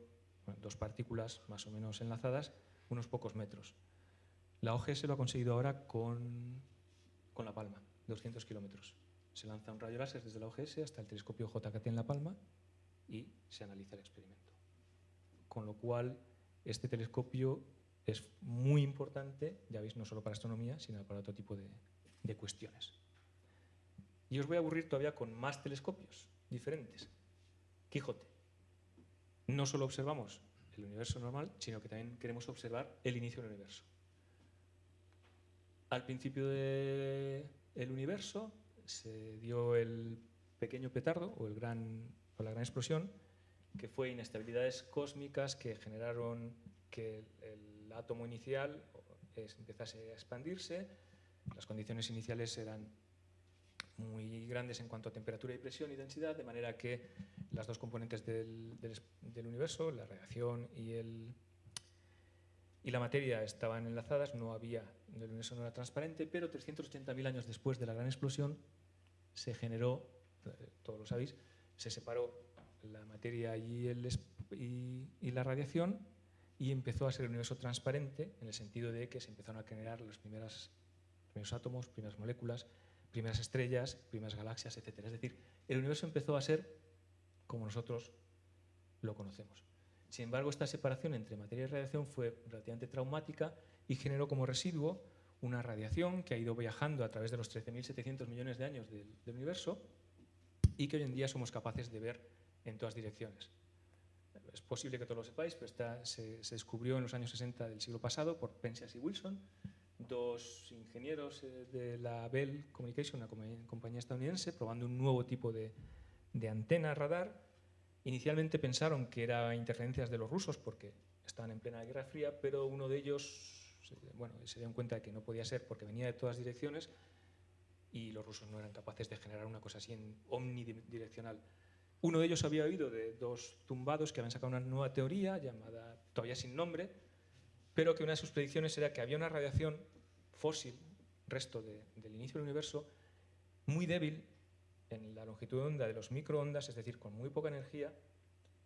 dos partículas más o menos enlazadas, unos pocos metros. La OGS lo ha conseguido ahora con, con La Palma, 200 kilómetros. Se lanza un rayo láser desde la OGS hasta el telescopio JKT en La Palma y se analiza el experimento. Con lo cual, este telescopio es muy importante, ya veis, no solo para astronomía, sino para otro tipo de, de cuestiones. Y os voy a aburrir todavía con más telescopios diferentes. Quijote. No solo observamos el universo normal, sino que también queremos observar el inicio del universo. Al principio del universo se dio el pequeño petardo o, la gran explosión, que fue inestabilidades cósmicas que generaron que el átomo inicial empezase a expandirse. Las condiciones iniciales eran muy grandes en cuanto a temperatura y presión y densidad, de manera que las dos componentes del, del universo, la radiación y el, y la materia estaban enlazadas, no había, el universo no era transparente, pero 380.000 años después de la gran explosión se generó, eh, todos lo sabéis, se separó la materia y, el, y, la radiación y empezó a ser el universo transparente en el sentido de que se empezaron a generar los primeros átomos, primeras moléculas, primeras estrellas, primeras galaxias, etc. Es decir, el universo empezó a ser como nosotros lo conocemos. Sin embargo, esta separación entre materia y radiación fue relativamente traumática y generó como residuo una radiación que ha ido viajando a través de los 13.700 millones de años del, universo y que hoy en día somos capaces de ver en todas direcciones. Es posible que todos lo sepáis, pero se, descubrió en los años 60 del siglo pasado por Penzias y Wilson, dos ingenieros eh, de la Bell Communication, una compañía estadounidense, probando un nuevo tipo de, de antena radar Inicialmente pensaron que eran interferencias de los rusos porque estaban en plena Guerra Fría, pero uno de ellos bueno, se dieron cuenta de que no podía ser porque venía de todas direcciones y los rusos no eran capaces de generar una cosa así en omnidireccional. Uno de ellos había oído de dos tumbados que habían sacado una nueva teoría llamada, todavía sin nombre, pero que una de sus predicciones era que había una radiación fósil, resto del inicio del universo, muy débil en la longitud de onda de los microondas, es decir, con muy poca energía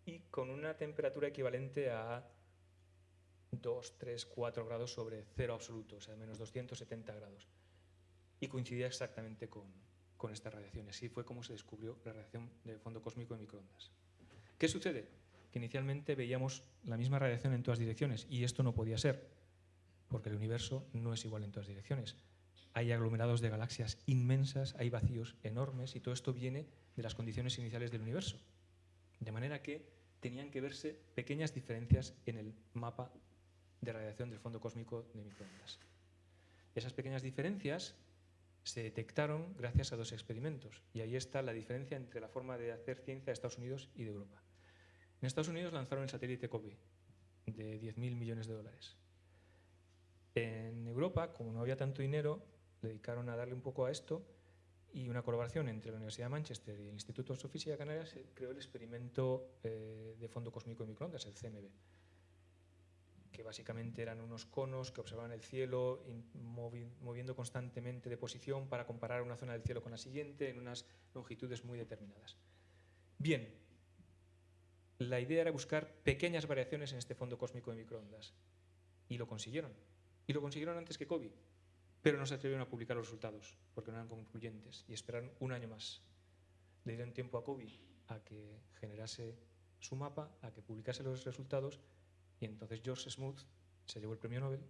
y con una temperatura equivalente a 2, 3, 4 grados sobre cero absoluto, o sea, menos 270 grados. Y coincidía exactamente con, con esta radiación. Así fue como se descubrió la radiación del fondo cósmico de microondas. ¿Qué sucede? Que inicialmente veíamos la misma radiación en todas direcciones y esto no podía ser, porque el universo no es igual en todas direcciones. Hay aglomerados de galaxias inmensas, hay vacíos enormes y todo esto viene de las condiciones iniciales del universo. De manera que tenían que verse pequeñas diferencias en el mapa de radiación del fondo cósmico de microondas. Esas pequeñas diferencias se detectaron gracias a dos experimentos y ahí está la diferencia entre la forma de hacer ciencia de Estados Unidos y de Europa. En Estados Unidos lanzaron el satélite COBE de 10.000 millones de dólares. En Europa, como no había tanto dinero, dedicaron a darle un poco a esto y una colaboración entre la Universidad de Manchester y el Instituto de Astrofísica Canaria se creó el experimento eh, de fondo cósmico de microondas, el CMB, que básicamente eran unos conos que observaban el cielo moviendo constantemente de posición para comparar una zona del cielo con la siguiente en unas longitudes muy determinadas. Bien, la idea era buscar pequeñas variaciones en este fondo cósmico de microondas y lo consiguieron. Y lo consiguieron antes que COVID pero no se atrevieron a publicar los resultados porque no eran concluyentes y esperaron un año más. Le dieron tiempo a Kobe a que generase su mapa, a que publicase los resultados y entonces George Smoot se llevó el premio Nobel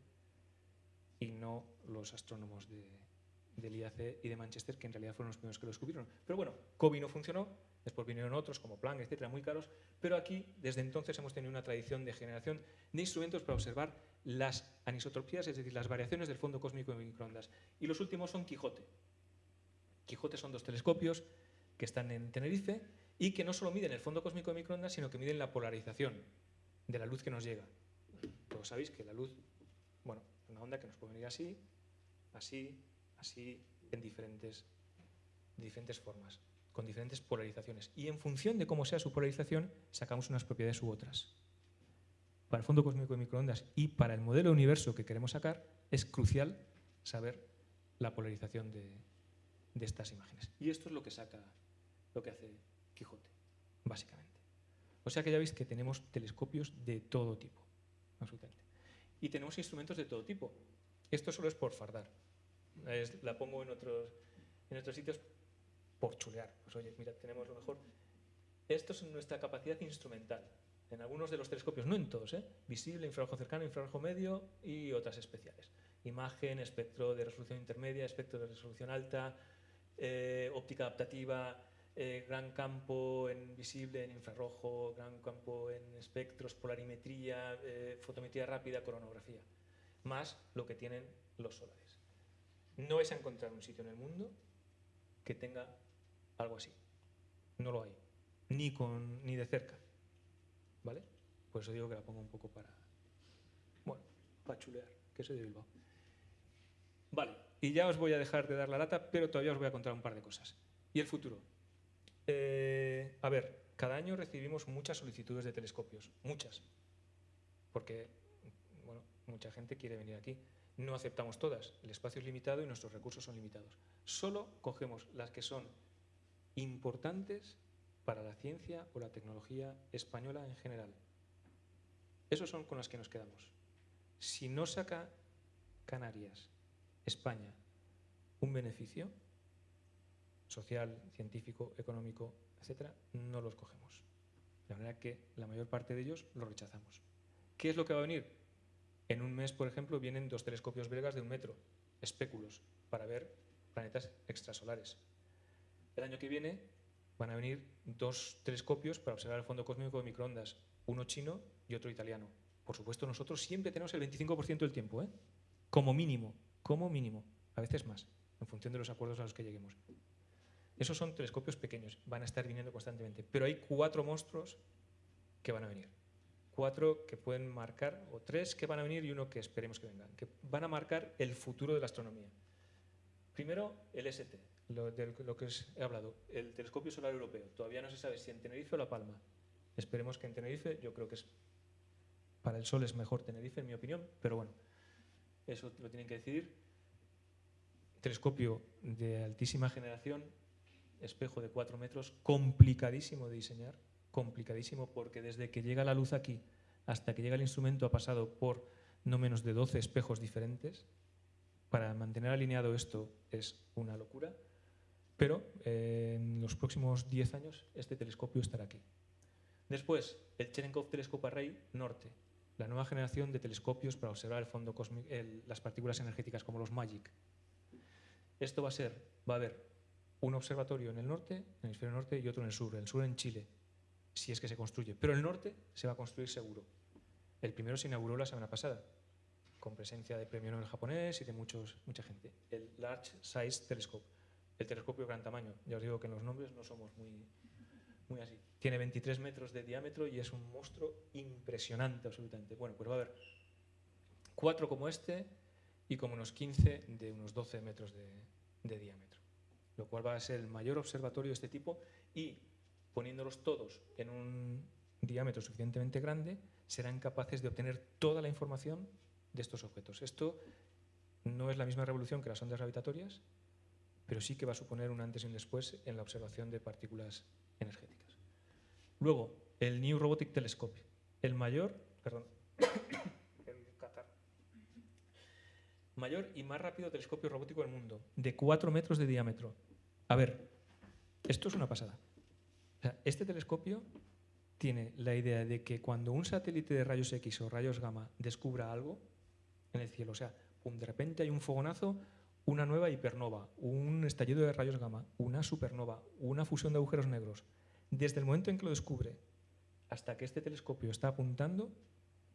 y no los astrónomos de, del IAC y de Manchester, que en realidad fueron los primeros que lo descubrieron. Pero bueno, Kobe no funcionó, después vinieron otros como Planck, etcétera, muy caros, pero aquí desde entonces hemos tenido una tradición de generación de instrumentos para observar las anisotropías, es decir, las variaciones del fondo cósmico de microondas. Y los últimos son Quijote. Quijote son dos telescopios que están en Tenerife y que no solo miden el fondo cósmico de microondas, sino que miden la polarización de la luz que nos llega. Todos sabéis que la luz, bueno, es una onda que nos puede venir así, así, así, en diferentes, diferentes formas, con diferentes polarizaciones. Y en función de cómo sea su polarización, sacamos unas propiedades u otras para el fondo cósmico de microondas y para el modelo de universo que queremos sacar, es crucial saber la polarización de, estas imágenes. Y esto es lo que saca, lo que hace Quijote, básicamente. O sea que ya veis que tenemos telescopios de todo tipo, absolutamente. Y tenemos instrumentos de todo tipo. Esto solo es por fardar. la pongo en otros, en otros sitios por chulear. Pues oye, mira, tenemos lo mejor. Esto es nuestra capacidad instrumental en algunos de los telescopios, no en todos, ¿eh? visible, infrarrojo cercano, infrarrojo medio y otras especiales. Imagen, espectro de resolución intermedia, espectro de resolución alta, eh, óptica adaptativa, eh, gran campo en visible, en infrarrojo, gran campo en espectros, polarimetría, fotometría rápida, coronografía, más lo que tienen los solares. No es encontrar un sitio en el mundo que tenga algo así. No lo hay, ni, con, ni de cerca. ¿Vale? Por eso digo que la pongo un poco para, bueno, para chulear, que soy de Bilbao. Vale, y ya os voy a dejar de dar la lata, pero todavía os voy a contar un par de cosas. ¿Y el futuro? Eh, a ver, cada año recibimos muchas solicitudes de telescopios, muchas, porque bueno, mucha gente quiere venir aquí. No aceptamos todas, el espacio es limitado y nuestros recursos son limitados. Solo cogemos las que son importantes para la ciencia o la tecnología española en general. Esos son con los que nos quedamos. Si no saca Canarias, España, un beneficio social, científico, económico, etcétera, no los cogemos. De manera que la mayor parte de ellos los rechazamos. ¿Qué es lo que va a venir? En un mes, por ejemplo, vienen dos telescopios belgas de un metro, espéculos, para ver planetas extrasolares. El año que viene van a venir dos telescopios para observar el fondo cósmico de microondas, uno chino y otro italiano. Por supuesto, nosotros siempre tenemos el 25% del tiempo, ¿eh? como mínimo, como mínimo, a veces más, en función de los acuerdos a los que lleguemos. Esos son telescopios pequeños, van a estar viniendo constantemente, pero hay cuatro monstruos que van a venir. Cuatro que pueden marcar, o tres que van a venir y uno que esperemos que vengan, que van a marcar el futuro de la astronomía. Primero, el ST, lo, de lo que os he hablado, el telescopio solar europeo. Todavía no se sabe si en Tenerife o La Palma. Esperemos que en Tenerife, yo creo que es para el Sol es mejor Tenerife, en mi opinión, pero bueno, eso lo tienen que decidir. Telescopio de altísima generación, espejo de 4 metros, complicadísimo de diseñar, complicadísimo porque desde que llega la luz aquí hasta que llega el instrumento ha pasado por no menos de 12 espejos diferentes. Para mantener alineado esto es una locura, pero eh, en los próximos 10 años este telescopio estará aquí. Después, el Cherenkov Telescope Array Norte, la nueva generación de telescopios para observar el fondo cósmico, las partículas energéticas como los MAGIC. Esto va a ser, va a haber un observatorio en el norte, en el hemisferio norte, y otro en el sur, el sur en Chile, si es que se construye. Pero el norte se va a construir seguro. El primero se inauguró la semana pasada, con presencia de premio Nobel japonés y de mucha gente. El Large Size Telescope, el telescopio gran tamaño. Ya os digo que en los nombres no somos muy, muy así. Tiene 23 metros de diámetro y es un monstruo impresionante absolutamente. Bueno, pues va a haber cuatro como este y como unos 15 de unos 12 metros de, de diámetro. Lo cual va a ser el mayor observatorio de este tipo y poniéndolos todos en un diámetro suficientemente grande, serán capaces de obtener toda la información de estos objetos. Esto no es la misma revolución que las ondas gravitatorias, pero sí que va a suponer un antes y un después en la observación de partículas energéticas. Luego, el New Robotic Telescope, el mayor, perdón, mayor y más rápido telescopio robótico del mundo, de 4 metros de diámetro. A ver, esto es una pasada. este telescopio tiene la idea de que cuando un satélite de rayos X o rayos gamma descubra algo en el cielo, o sea, de repente hay un fogonazo, una nueva hipernova, un estallido de rayos gamma, una supernova, una fusión de agujeros negros, desde el momento en que lo descubre hasta que este telescopio está apuntando,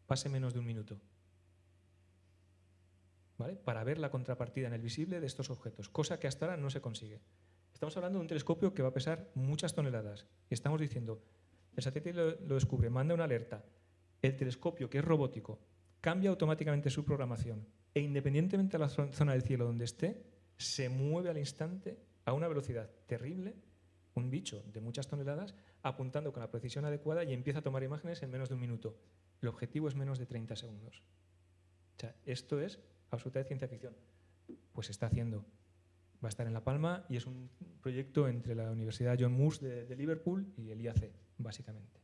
pase menos de un minuto. ¿Vale? Para ver la contrapartida en el visible de estos objetos, cosa que hasta ahora no se consigue. Estamos hablando de un telescopio que va a pesar muchas toneladas y estamos diciendo, el satélite lo, descubre, manda una alerta, el telescopio, que es robótico, cambia automáticamente su programación e independientemente de la zona del cielo donde esté, se mueve al instante a una velocidad terrible, un bicho de muchas toneladas, apuntando con la precisión adecuada y empieza a tomar imágenes en menos de un minuto. El objetivo es menos de 30 segundos. Esto es absoluta ciencia ficción. Pues se está haciendo va a estar en La Palma y es un proyecto entre la Universidad John Moores de, Liverpool y el IAC, básicamente.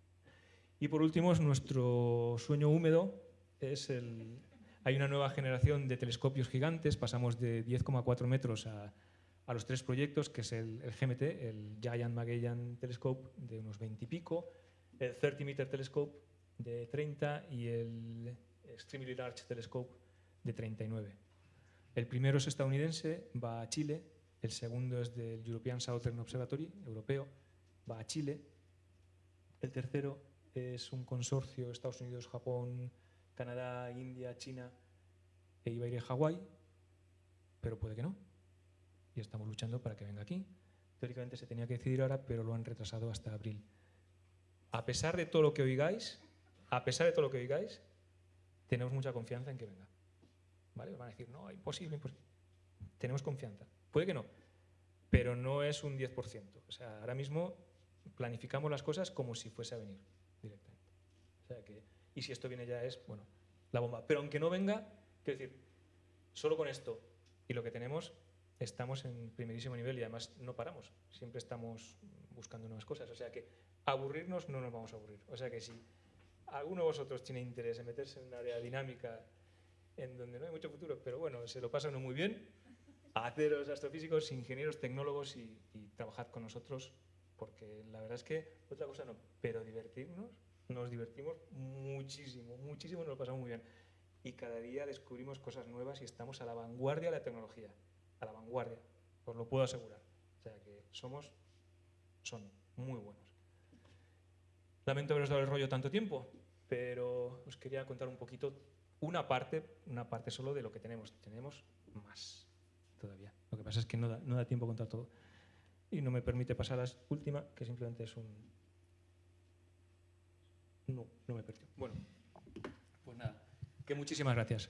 Y por último, nuestro sueño húmedo es el... Hay una nueva generación de telescopios gigantes, pasamos de 10,4 metros a, a, los tres proyectos, que es el, GMT, el Giant Magellan Telescope de unos 20 y pico, el 30 Meter Telescope de 30 y el Extremely Large Telescope de 39. El primero es estadounidense, va a Chile, el segundo es del European Southern Observatory, europeo, va a Chile. El tercero es un consorcio Estados Unidos, Japón, Canadá, India, China e iba a ir a Hawái, pero puede que no. Y estamos luchando para que venga aquí. Teóricamente se tenía que decidir ahora, pero lo han retrasado hasta abril. A pesar de todo lo que oigáis, a pesar de todo lo que oigáis, tenemos mucha confianza en que venga. ¿Vale? Van a decir, no, imposible, imposible. Tenemos confianza. Puede que no, pero no es un 10%. O sea, ahora mismo planificamos las cosas como si fuese a venir directamente. O sea que, y si esto viene ya es, bueno, la bomba. Pero aunque no venga, quiero decir, solo con esto y lo que tenemos, estamos en primerísimo nivel y además no paramos. Siempre estamos buscando nuevas cosas. O sea que aburrirnos no nos vamos a aburrir. O sea que si alguno de vosotros tiene interés en meterse en un área dinámica en donde no hay mucho futuro, pero bueno, se lo pasa uno muy bien, haceros astrofísicos, ingenieros, tecnólogos y, y trabajad con nosotros, porque la verdad es que otra cosa no, pero divertirnos, nos divertimos muchísimo, muchísimo, nos lo pasamos muy bien. Y cada día descubrimos cosas nuevas y estamos a la vanguardia de la tecnología, a la vanguardia, os lo puedo asegurar. O sea que somos, son muy buenos. Lamento haberos dado el rollo tanto tiempo, pero os quería contar un poquito una parte, una parte solo de lo que tenemos. Tenemos más todavía. Lo que pasa es que no da, no da tiempo contar todo. Y no me permite pasar a la última, que simplemente es un... No, no me permitió. Bueno, pues nada, que muchísimas gracias.